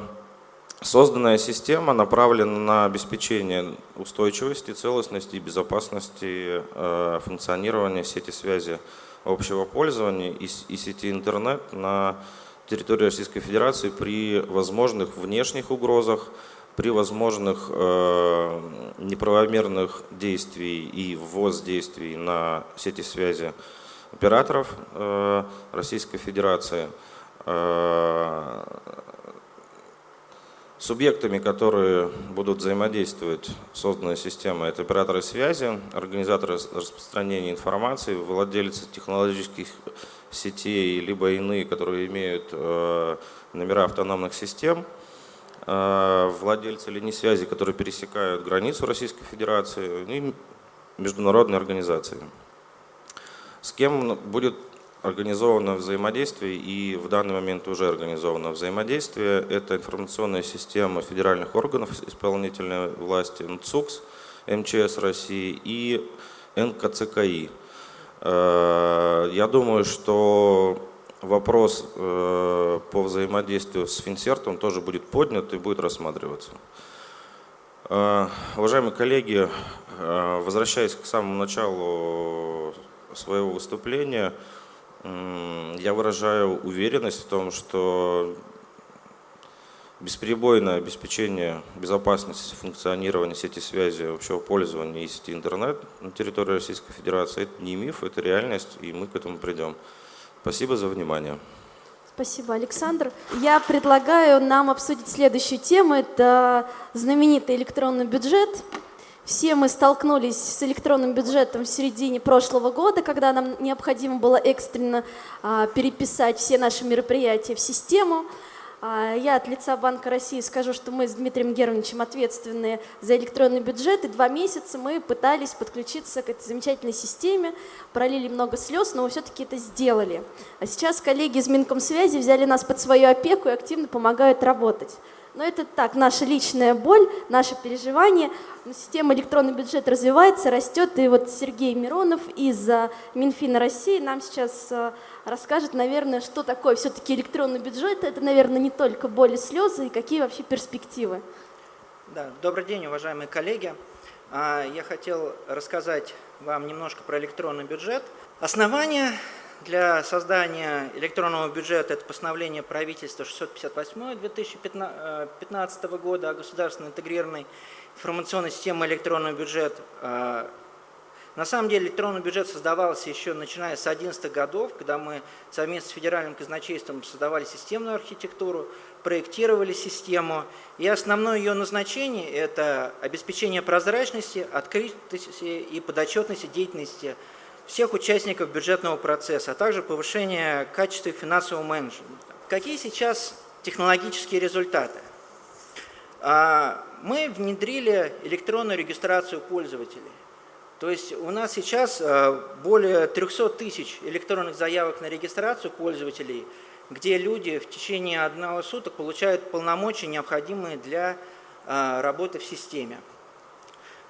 S6: созданная система направлена на обеспечение устойчивости, целостности и безопасности э, функционирования сети связи общего пользования и, сети интернет на территории Российской Федерации при возможных внешних угрозах, при возможных э, неправомерных действий и ввоз действий на сети связи операторов э, Российской Федерации, э, субъектами, которые будут взаимодействовать с созданной системой, это операторы связи, организаторы распространения информации, владельцы технологических сетей, либо иные, которые имеют э, номера автономных систем, владельцы линий связи, которые пересекают границу Российской Федерации и международные организации с кем будет организовано взаимодействие, и в данный момент уже организовано взаимодействие. Это информационная система федеральных органов исполнительной власти НЦУКС, МЧС России и НКЦКИ. Э, я думаю, что вопрос э, по взаимодействию с Финсертом тоже будет поднят и будет рассматриваться. Э, уважаемые коллеги, возвращаясь к самому началу своего выступления я выражаю уверенность в том, что бесперебойное обеспечение безопасности функционирования сети связи общего пользования и сети интернет на территории Российской Федерации – это не миф, это реальность, и мы к этому придем. Спасибо за внимание.
S2: Спасибо, Александр. Я предлагаю нам обсудить следующую тему. Это знаменитый электронный бюджет. Все мы столкнулись с электронным бюджетом в середине прошлого года, когда нам необходимо было экстренно а, переписать все наши мероприятия в систему. А, я от лица Банка России скажу, что мы с Дмитрием Германовичем ответственны за электронный бюджет, и два месяца мы пытались подключиться к этой замечательной системе, пролили много слез, но мы все-таки это сделали. А сейчас коллеги из Минкомсвязи взяли нас под свою опеку и активно помогают работать. Но это так, наша личная боль, наше переживание. Система электронный бюджет развивается, растет. И вот Сергей Миронов из Минфина России нам сейчас э, расскажет, наверное, что такое все-таки электронный бюджет. Это, наверное, не только боль и слезы, и какие вообще перспективы.
S7: Да, добрый день, уважаемые коллеги. А, я хотел рассказать вам немножко про электронный бюджет. Основание для создания электронного бюджета это постановление правительства 658 2015 года о государственной интегрированной информационной системе электронный бюджет. А, на самом деле электронный бюджет создавался еще начиная с 11 годов, когда мы совместно с федеральным казначейством создавали системную архитектуру, проектировали систему. И основное ее назначение – это обеспечение прозрачности, открытости и подотчетности деятельности всех участников бюджетного процесса, а также повышение качества финансового менеджмента. Какие сейчас технологические результаты? А, мы внедрили электронную регистрацию пользователей. То есть у нас сейчас а, более 300 тысяч электронных заявок на регистрацию пользователей, где люди в течение одного суток получают полномочия, необходимые для а, работы в системе.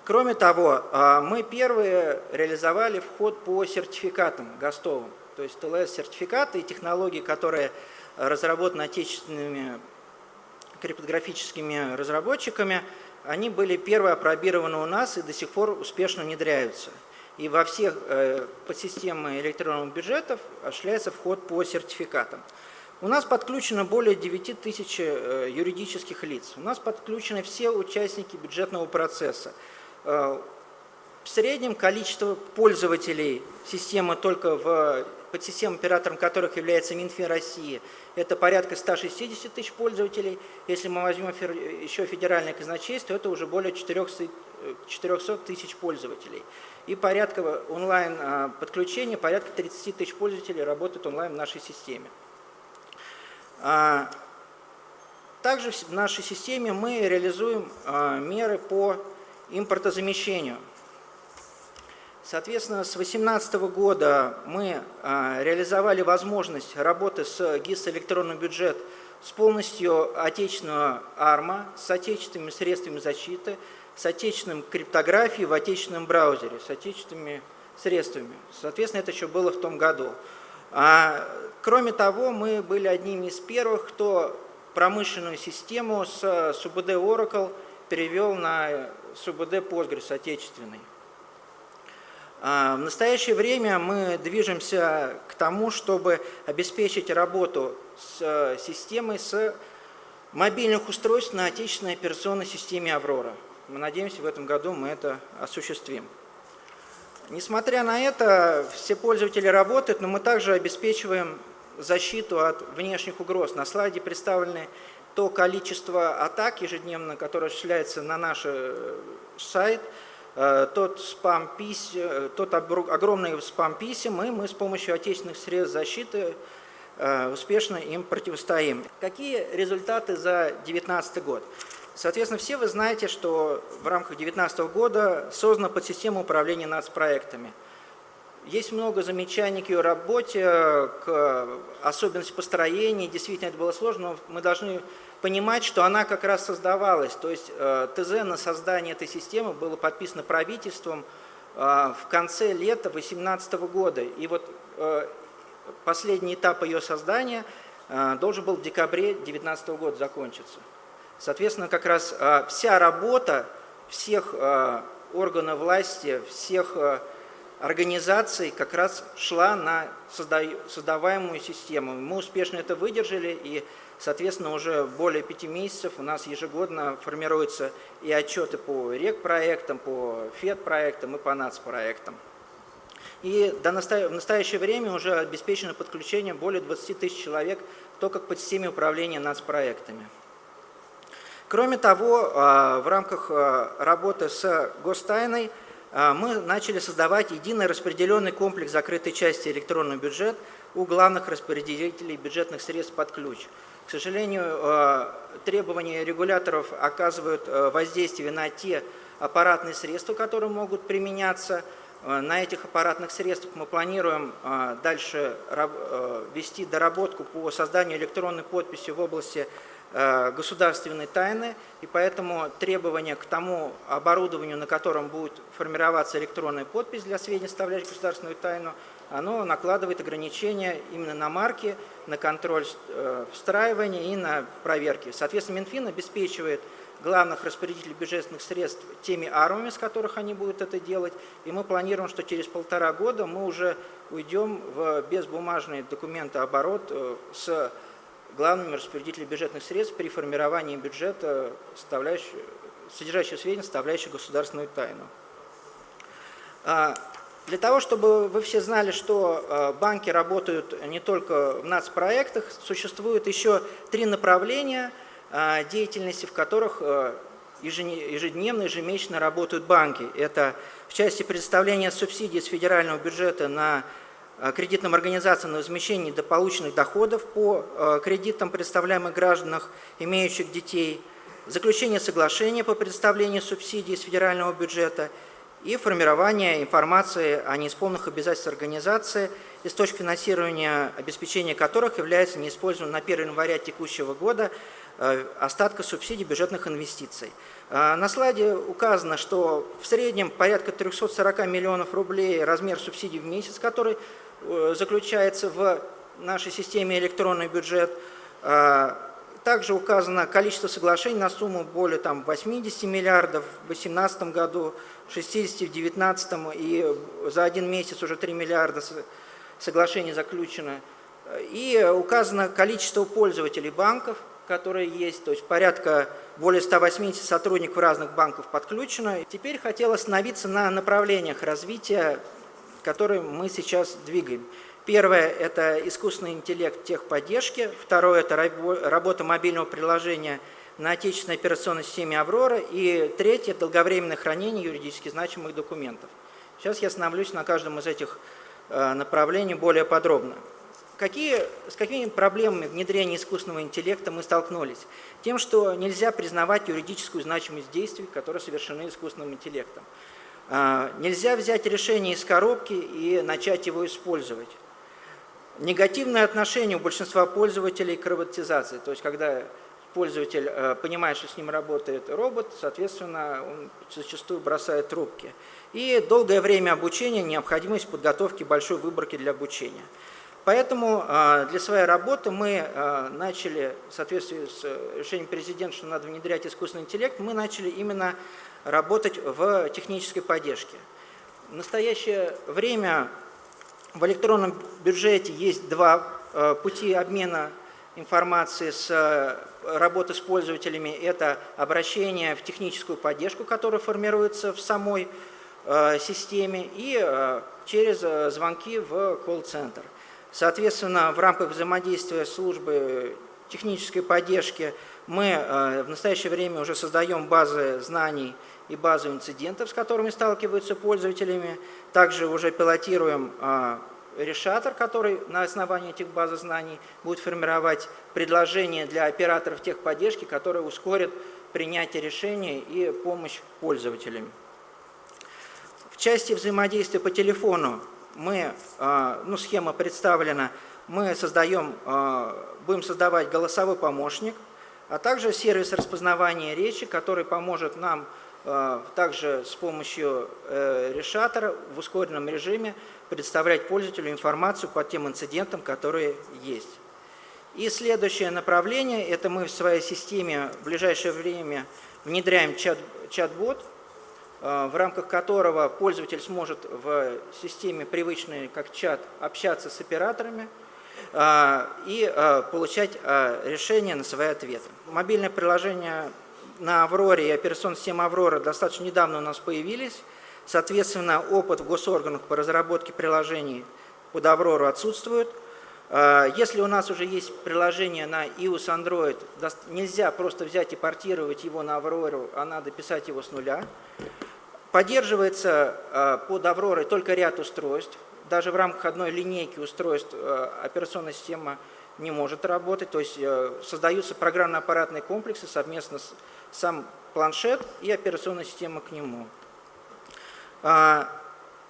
S7: Кроме того, а, мы первые реализовали вход по сертификатам ГОСТовым, то есть ТЛС-сертификаты и технологии, которые разработаны отечественными криптографическими разработчиками, они были первые опробированы у нас и до сих пор успешно внедряются. И во всех э, подсистемы электронных бюджетов осуществляется вход по сертификатам. У нас подключено более 9 тысяч э, юридических лиц. У нас подключены все участники бюджетного процесса. Э, в среднем количество пользователей системы только в подсистем, оператором которых является Минфин России, это порядка 160 тысяч пользователей. Если мы возьмем еще федеральное казначейство, это уже более 400 э, тысяч пользователей. И порядка онлайн э, порядка 30 тысяч пользователей работают онлайн в нашей системе. А, также в нашей системе мы реализуем меры по импортозамещению. Соответственно, с 2018 года мы а, реализовали возможность работы с ГИС «Электронный бюджет» с полностью отечественного АРМА, с отечественными средствами защиты, с отечественным криптографией в отечественном браузере, с отечественными средствами. Соответственно, это еще было в том году. А, кроме того, мы были одними из первых, кто промышленную систему с СУБД Oracle перевел на СУБД Postgres отечественный. А, в настоящее время мы движемся к тому, чтобы обеспечить работу с э, системой с мобильных устройств на отечественной операционной системе «Аврора». Мы надеемся, в этом году мы это осуществим. Несмотря на это, все пользователи работают, но мы также обеспечиваем защиту от внешних угроз. На слайде представлены то количество атак ежедневно, которое осуществляется на наш э, сайт – Э, тот, спам -пись, э, тот огромный спам писем, и мы с помощью отечественных средств защиты успешно им противостоим. Какие результаты за 2019 год? Соответственно, все вы знаете, что в рамках 2019 года создана подсистема управления нацпроектами. Есть много замечаний к ее работе, к особенности построения. Действительно, это было сложно, но мы должны понимать, что она как раз создавалась. То есть э, ТЗ на создание этой системы было подписано правительством э, в конце лета 2018 года. И вот э, последний этап ее создания должен был в декабре 2019 года закончиться. Соответственно, как раз вся работа всех органов власти, всех организаций как раз шла на создаваемую систему. Мы успешно это выдержали, и Соответственно, уже более пяти месяцев у нас ежегодно формируются и отчеты по РЕК-проектам, по ФЕД-проектам и по НАЦ-проектам. И до в настоящее время уже обеспечено подключение более 20 тысяч человек только к подсистеме управления нацпроектами. Кроме того, а, в рамках а, работы с гостайной мы начали создавать единый распределенный комплекс закрытой части электронный бюджет у главных распределителей бюджетных средств под ключ – к сожалению, э, требования регуляторов оказывают э, воздействие на те аппаратные средства, которые могут применяться. На этих аппаратных средствах мы планируем дальше вести доработку по созданию электронной подписи в области государственной тайны, и поэтому требование к тому оборудованию, на котором будет формироваться электронная подпись для сведений, составляющих государственную тайну, оно накладывает ограничения именно на марки, на контроль э, встраивания и на проверки. Соответственно, Минфин обеспечивает главных распорядителей бюджетных средств теми армами, с которых они будут это делать. И мы планируем, что через полтора года мы уже уйдем в безбумажный документооборот э, с главными распорядителями бюджетных средств при формировании бюджета, содержащего сведения, составляющих государственную тайну. А, для того, чтобы вы все знали, что э, банки работают не только в нацпроектах, существует еще три направления э, деятельности, в которых ежедневно, ежемесячно работают банки. Это в части предоставления субсидий с федерального бюджета на кредитным организациям на возмещение дополученных доходов по кредитам, предоставляемых гражданах, имеющих детей, заключение соглашения по предоставлению субсидий из федерального бюджета – и формирование информации о неисполненных обязательствах организации, источник финансирования, обеспечения которых является неиспользованным на 1 января текущего года э, остатка субсидий бюджетных инвестиций. Э, на слайде указано, что в среднем порядка 340 миллионов рублей размер субсидий в месяц, который э, заключается в нашей системе электронный бюджет, также указано количество соглашений на сумму более там, 80 миллиардов в 2018 году, 60 в 2019 и за один месяц уже 3 миллиарда соглашений заключено. И указано количество пользователей банков, которые есть, то есть порядка более 180 сотрудников разных банков подключено. Теперь хотел остановиться на направлениях развития, которые мы сейчас двигаем. Первое – это искусственный интеллект техподдержки. Второе – это работа мобильного приложения на отечественной операционной системе «Аврора». И третье – долговременное хранение юридически значимых документов. Сейчас я остановлюсь на каждом из этих э, направлений более подробно. Какие, с какими проблемами внедрения искусственного интеллекта мы столкнулись? Тем, что нельзя признавать юридическую значимость действий, которые совершены искусственным интеллектом. Э, нельзя взять решение из коробки и начать его использовать. Негативное отношение у большинства пользователей к роботизации, то есть когда пользователь э, понимает, что с ним работает робот, соответственно, он зачастую бросает трубки. И долгое время обучения, необходимость подготовки большой выборки для обучения. Поэтому э, для своей работы мы э, начали, в соответствии с решением президента, что надо внедрять искусственный интеллект, мы начали именно работать в технической поддержке. В настоящее время в электронном бюджете есть два э, пути обмена информации с э, работы с пользователями. Это обращение в техническую поддержку, которая формируется в самой э, системе, и через звонки в колл-центр. Соответственно, в рамках взаимодействия службы технической поддержки мы в настоящее время уже создаем базы знаний и базу инцидентов, с которыми сталкиваются пользователями. Также уже пилотируем а, решатор, который на основании этих баз знаний будет формировать предложения для операторов техподдержки, которые ускорят принятие решений и помощь пользователям. В части взаимодействия по телефону мы, а, ну, схема представлена, мы создаем, а, будем создавать голосовой помощник, а также сервис распознавания речи, который поможет нам также с помощью э, решатора в ускоренном режиме представлять пользователю информацию по тем инцидентам, которые есть. И следующее направление, это мы в своей системе в ближайшее время внедряем чат-бот, чат э, в рамках которого пользователь сможет в системе привычной как чат общаться с операторами э, и получать решения на свои ответы. Мобильное приложение на Авроре и операционная система Аврора достаточно недавно у нас появились. Соответственно, опыт в госорганах по разработке приложений под Аврору отсутствует. А, если у нас уже есть приложение на iOS Android, нельзя просто взять и портировать его на Аврору, а надо писать его с нуля. Поддерживается а, под Авророй только ряд устройств. Даже в рамках одной линейки устройств а, операционная система не может работать. То есть э, создаются программно-аппаратные комплексы совместно с сам планшет и операционная система к нему. А,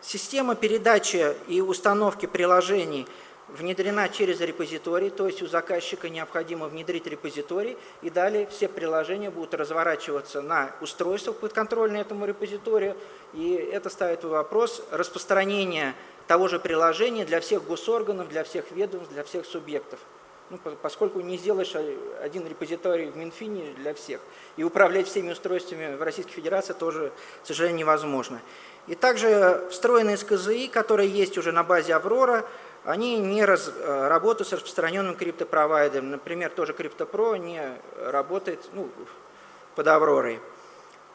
S7: система передачи и установки приложений внедрена через репозиторий, то есть у заказчика необходимо внедрить репозиторий, и далее все приложения будут разворачиваться на устройствах подконтрольные этому репозиторию, и это ставит вопрос распространения того же приложения для всех госорганов, для всех ведомств, для всех субъектов. Ну, поскольку не сделаешь один репозиторий в Минфине для всех. И управлять всеми устройствами в Российской Федерации тоже, к сожалению, невозможно. И также встроенные СКЗИ, которые есть уже на базе Аврора, они не раз, э, работают с распространенным криптопровайдером. Например, тоже CryptoPro не работает ну, под Авророй.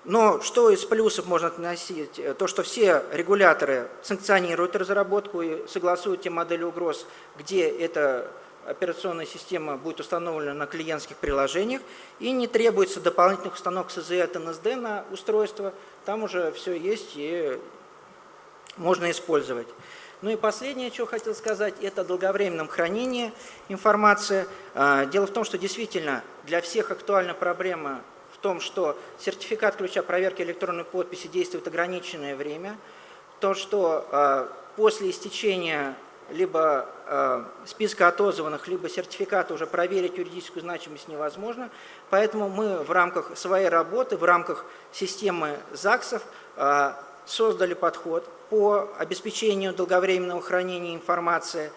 S7: Но что из плюсов можно относить? То, что все регуляторы санкционируют разработку и согласуют те модели угроз, где эта операционная система будет установлена на клиентских приложениях и не требуется дополнительных установок СЗ от НСД на устройство. Там уже все есть и можно использовать. Ну и последнее, что хотел сказать, это долговременном хранении информации. А, дело в том, что действительно для всех актуальна проблема в том, что сертификат ключа проверки электронной подписи действует ограниченное время. То, что а, после истечения либо а, списка отозванных, либо сертификата уже проверить юридическую значимость невозможно. Поэтому мы в рамках своей работы, в рамках системы ЗАГСов создали подход по обеспечению долговременного хранения информации,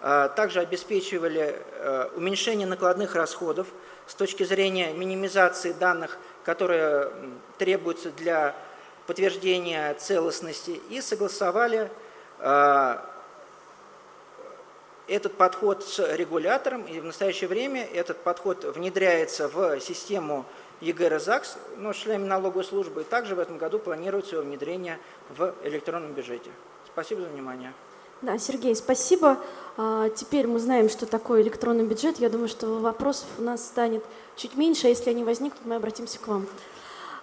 S7: а, также обеспечивали а, уменьшение накладных расходов с точки зрения минимизации данных, которые требуются для подтверждения целостности, и согласовали а, этот подход с регулятором, и в настоящее время этот подход внедряется в систему ЕГР ЗАГС, но членами налоговой службы. И также в этом году планируется его внедрение в электронном бюджете. Спасибо за внимание.
S2: Да, Сергей, спасибо. А, теперь мы знаем, что такое электронный бюджет. Я думаю, что вопросов у нас станет чуть меньше, а если они возникнут, мы обратимся к вам.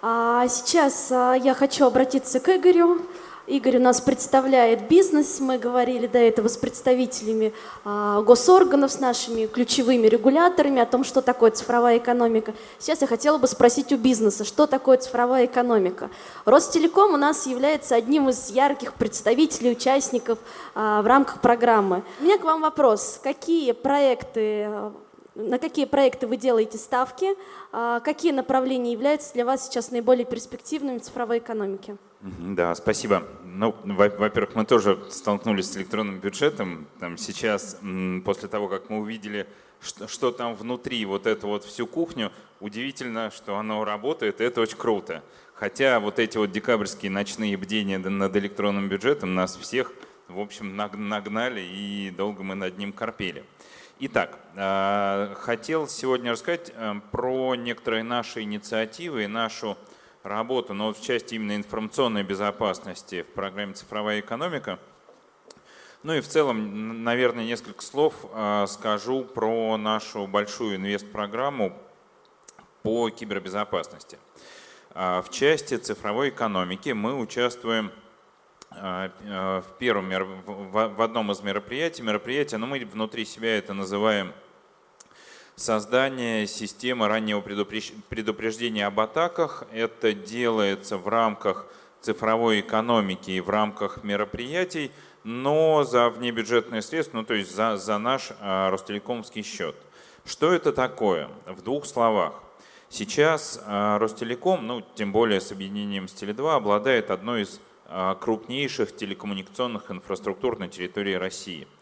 S2: А сейчас я хочу обратиться к Игорю. Игорь у нас представляет бизнес, мы говорили до этого с представителями а, госорганов, с нашими ключевыми регуляторами о том, что такое цифровая экономика. Сейчас я хотела бы спросить у бизнеса, что такое цифровая экономика. Ростелеком у нас является одним из ярких представителей, участников а, в рамках программы. У меня к вам вопрос. Какие проекты на какие проекты вы делаете ставки, а, какие направления являются для вас сейчас наиболее перспективными в цифровой экономике?
S8: Да, спасибо. Ну, во-первых, мы тоже столкнулись с электронным бюджетом. Там сейчас, после того, как мы увидели, что, что там внутри, вот эту вот всю кухню, удивительно, что оно работает, и это очень круто. Хотя вот эти вот декабрьские ночные бдения над электронным бюджетом нас всех, в общем, нагнали, и долго мы над ним корпели. Итак, а, хотел сегодня рассказать э, про некоторые наши инициативы и нашу работу, но в части именно информационной безопасности в программе «Цифровая экономика». Ну и в целом, наверное, несколько слов а, скажу про нашу большую инвест-программу по кибербезопасности. А, в части цифровой экономики мы участвуем а, в, первом, в одном из мероприятий. Мероприятие, но ну, мы внутри себя это называем создание системы раннего предупреждения об атаках. Это делается в рамках цифровой экономики и в рамках мероприятий, но за внебюджетные средства, ну то есть за, за наш а, Ростелекомский счет. Что это такое? В двух словах. Сейчас а, Ростелеком, ну тем более с объединением с Теле2, обладает одной из а, крупнейших телекоммуникационных инфраструктур на территории России –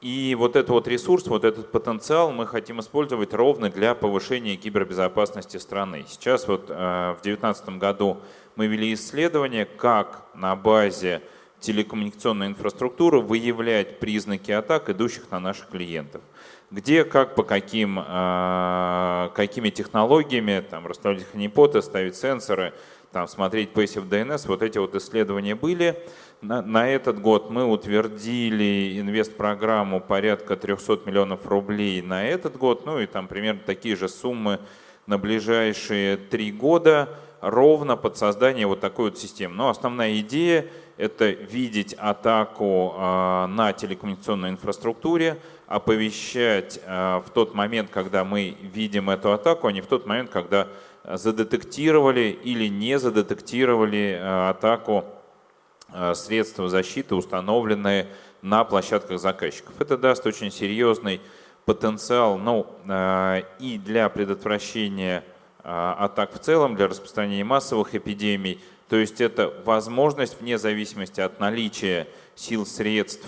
S8: и вот этот вот ресурс, вот этот потенциал мы хотим использовать ровно для повышения кибербезопасности страны. Сейчас вот э, в 2019 году мы вели исследование, как на базе телекоммуникационной инфраструктуры выявлять признаки атак, идущих на наших клиентов. Где, как, по каким, э, какими технологиями, там, расставлять ханипоты, ставить сенсоры, там, смотреть Passive DNS, вот эти вот исследования были. На, на этот год мы утвердили инвест-программу порядка 300 миллионов рублей на этот год, ну и там примерно такие же суммы на ближайшие три года, ровно под создание вот такой вот системы. Но основная идея – это видеть атаку э, на телекоммуникационной инфраструктуре, оповещать э, в тот момент, когда мы видим эту атаку, а не в тот момент, когда задетектировали или не задетектировали э, атаку Э, средства защиты, установленные на площадках заказчиков. Это даст очень серьезный потенциал ну, и для предотвращения атак в целом, для распространения массовых эпидемий. То есть это возможность, вне зависимости от наличия сил, средств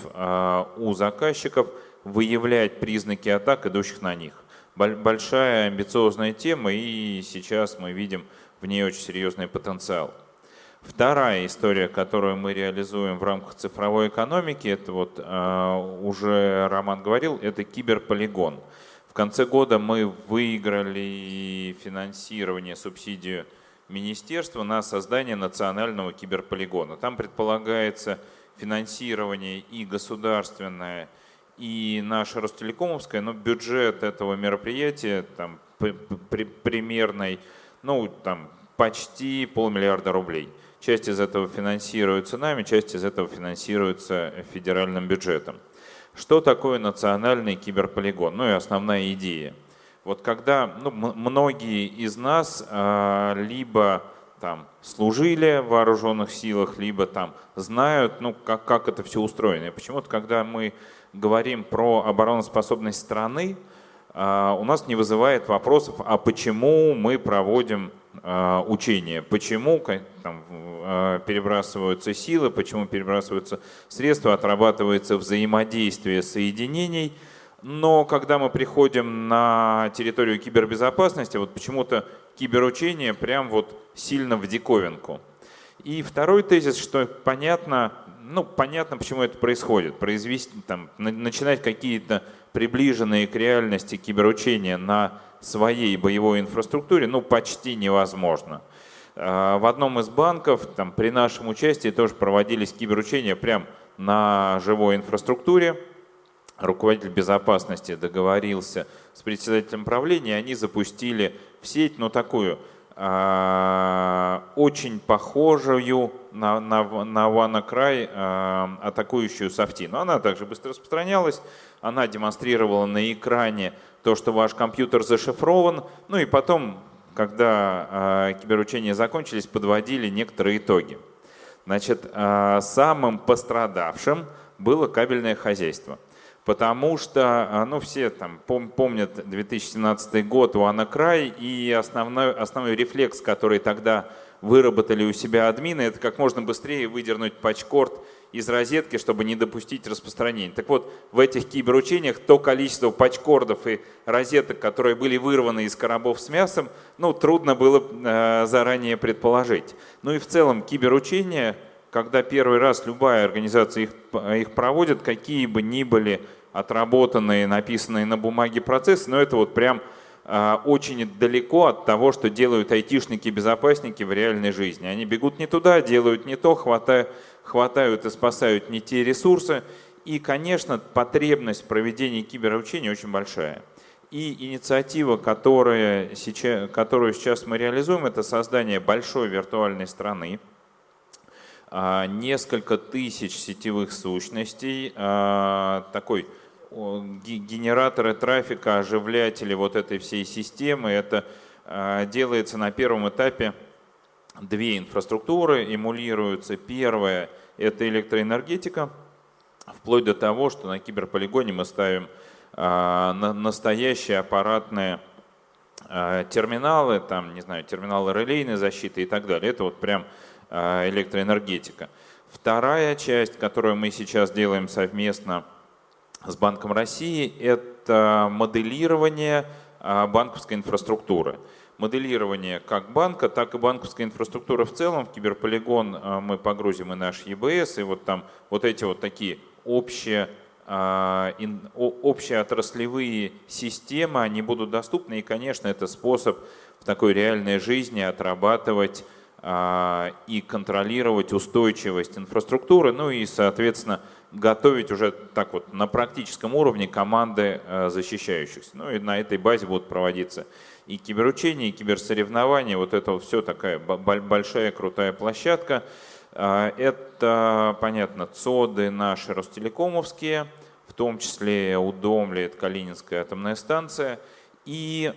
S8: у заказчиков, выявлять признаки атак, идущих на них. Большая амбициозная тема, и сейчас мы видим в ней очень серьезный потенциал. Вторая история, которую мы реализуем в рамках цифровой экономики, это вот э, уже Роман говорил, это киберполигон. В конце года мы выиграли финансирование, субсидию министерства на создание национального киберполигона. Там предполагается финансирование и государственное, и наше Ростелекомовское, но бюджет этого мероприятия там, при, примерный, ну там почти полмиллиарда рублей. Часть из этого финансируется нами, часть из этого финансируется федеральным бюджетом. Что такое национальный киберполигон? Ну и основная идея. Вот когда ну, многие из нас а, либо там служили в вооруженных силах, либо там знают, ну, как, как это все устроено. И почему-то, когда мы говорим про обороноспособность страны, а, у нас не вызывает вопросов, а почему мы проводим а, учения, почему там, а, перебрасываются силы, почему перебрасываются средства, отрабатывается взаимодействие соединений. Но когда мы приходим на территорию кибербезопасности, вот почему-то киберучение прям вот сильно в диковинку. И второй тезис, что понятно, ну, понятно, почему это происходит. Произвести, там, начинать какие-то приближенные к реальности киберучения на своей боевой инфраструктуре ну, почти невозможно. А, в одном из банков там, при нашем участии тоже проводились киберучения прямо на живой инфраструктуре. Руководитель безопасности договорился с председателем правления, они запустили в сеть, ну такую очень похожую на, на, на WannaCry а, атакующую софти. Но она также быстро распространялась, она демонстрировала на экране то, что ваш компьютер зашифрован, ну и потом, когда э, киберучения закончились, подводили некоторые итоги. Значит, э, самым пострадавшим было кабельное хозяйство – потому что, а, ну, все там помнят 2017 год у Анакрай, и основной, основной рефлекс, который тогда выработали у себя админы, это как можно быстрее выдернуть патчкорд из розетки, чтобы не допустить распространения. Так вот, в этих киберучениях то количество патчкордов и розеток, которые были вырваны из коробов с мясом, ну, трудно было э, заранее предположить. Ну и в целом киберучения когда первый раз любая организация их, их проводит, какие бы ни были отработанные, написанные на бумаге процессы, но это вот прям э, очень далеко от того, что делают айтишники-безопасники в реальной жизни. Они бегут не туда, делают не то, хватают, хватают и спасают не те ресурсы. И, конечно, потребность в проведении киберучения очень большая. И инициатива, которая сейчас, которую сейчас мы реализуем, это создание большой виртуальной страны, несколько тысяч сетевых сущностей, а, такой генераторы трафика, оживлятели вот этой всей системы. Это а, делается на первом этапе две инфраструктуры, эмулируются. Первая – это электроэнергетика, вплоть до того, что на киберполигоне мы ставим настоящие аппаратные терминалы, там, не знаю, терминалы релейной защиты и так далее. Это вот прям электроэнергетика. Вторая часть, которую мы сейчас делаем совместно с Банком России, это моделирование э, банковской инфраструктуры. Моделирование как банка, так и банковской инфраструктуры в целом. В киберполигон э, мы погрузим и наш ЕБС, и вот там вот эти вот такие общие общие отраслевые системы, они будут доступны, и, конечно, это способ в такой реальной жизни отрабатывать и контролировать устойчивость инфраструктуры, ну и, соответственно, готовить уже так вот на практическом уровне команды а, защищающихся. Ну и на этой базе будут проводиться и киберучения, и киберсоревнования. Вот это все такая большая крутая площадка. А, это, понятно, ЦОДы наши ростелекомовские, в том числе Удомли, это Калининская атомная станция – и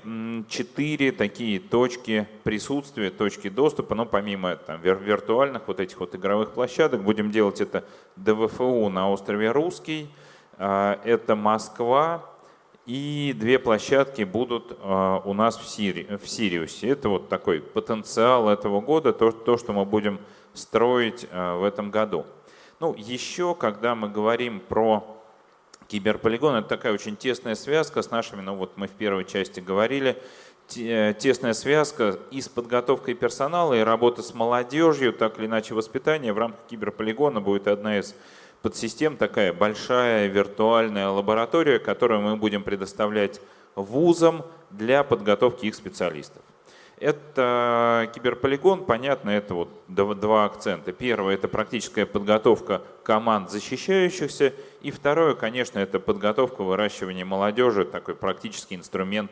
S8: четыре такие точки присутствия, точки доступа, но помимо там, виртуальных вот этих вот игровых площадок, будем делать это ДВФУ на острове Русский, а, это Москва, и две площадки будут а, у нас в, Сири, в Сириусе. Это вот такой потенциал этого года, то, то что мы будем строить а, в этом году. Ну, еще, когда мы говорим про Киберполигон – это такая очень тесная связка с нашими, ну вот мы в первой части говорили, тесная связка и с подготовкой персонала, и работа с молодежью, так или иначе воспитание. В рамках киберполигона будет одна из подсистем, такая большая виртуальная лаборатория, которую мы будем предоставлять вузам для подготовки их специалистов. Это киберполигон, понятно, это вот два акцента. Первое – это практическая подготовка команд защищающихся. И второе, конечно, это подготовка выращивания молодежи, такой практический инструмент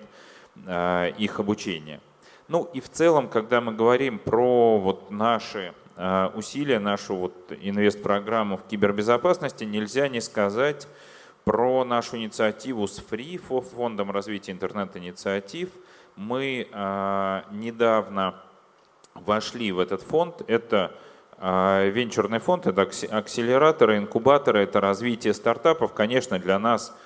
S8: а, их обучения. Ну и в целом, когда мы говорим про вот наши а, усилия, нашу вот инвест-программу в кибербезопасности, нельзя не сказать про нашу инициативу с ФРИ, Фондом развития интернет-инициатив – мы а, недавно вошли в этот фонд. Это а, венчурный фонд, это акселераторы, инкубаторы, это развитие стартапов. Конечно, для нас,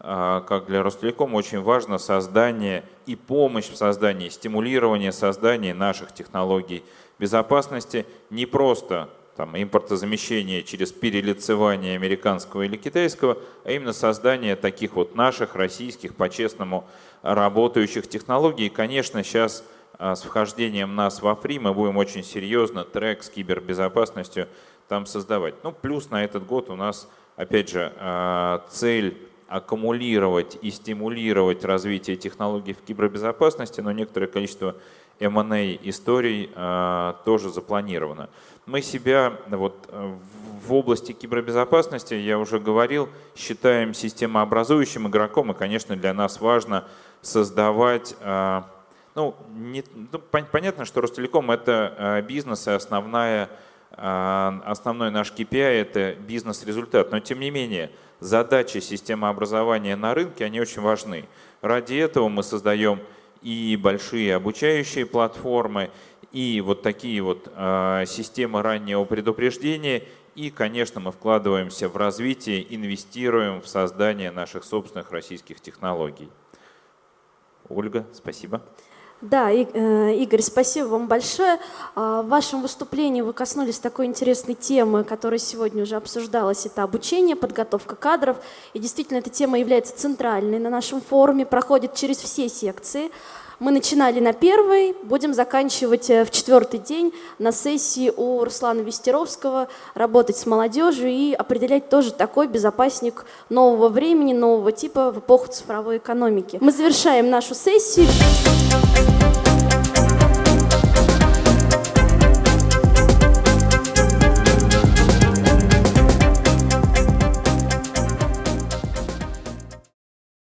S8: а, как для Ростелеком, очень важно создание и помощь в создании, стимулирование создания наших технологий безопасности не просто там, импортозамещение через перелицевание американского или китайского, а именно создание таких вот наших, российских, по-честному работающих технологий. И, конечно, сейчас а, с вхождением нас во фри мы будем очень серьезно трек с кибербезопасностью там создавать. Ну, плюс на этот год у нас, опять же, а, цель аккумулировать и стимулировать развитие технологий в кибербезопасности, но некоторое количество M&A историй а, тоже запланировано. Мы себя вот, в области кибербезопасности, я уже говорил, считаем системообразующим игроком, и, конечно, для нас важно создавать... А, ну, не, ну, понятно, что Ростелеком – это а, бизнес, и основная, основной наш KPI – это бизнес-результат. Но, тем не менее, задачи системообразования на рынке, они очень важны. Ради этого мы создаем и большие обучающие платформы, и вот такие вот э, системы раннего предупреждения. И, конечно, мы вкладываемся в развитие, инвестируем в создание наших собственных российских технологий. Ольга, спасибо.
S2: Да, э, Игорь, спасибо вам большое. А, в вашем выступлении вы коснулись такой интересной темы, которая сегодня уже обсуждалась. Это обучение, подготовка кадров. И действительно, эта тема является центральной на нашем форуме, проходит через все секции. Мы начинали на первой, будем заканчивать э, в четвертый день на сессии у Руслана Вестеровского, работать с молодежью и определять тоже такой безопасник нового времени, нового типа в эпоху цифровой экономики. Мы завершаем нашу сессию.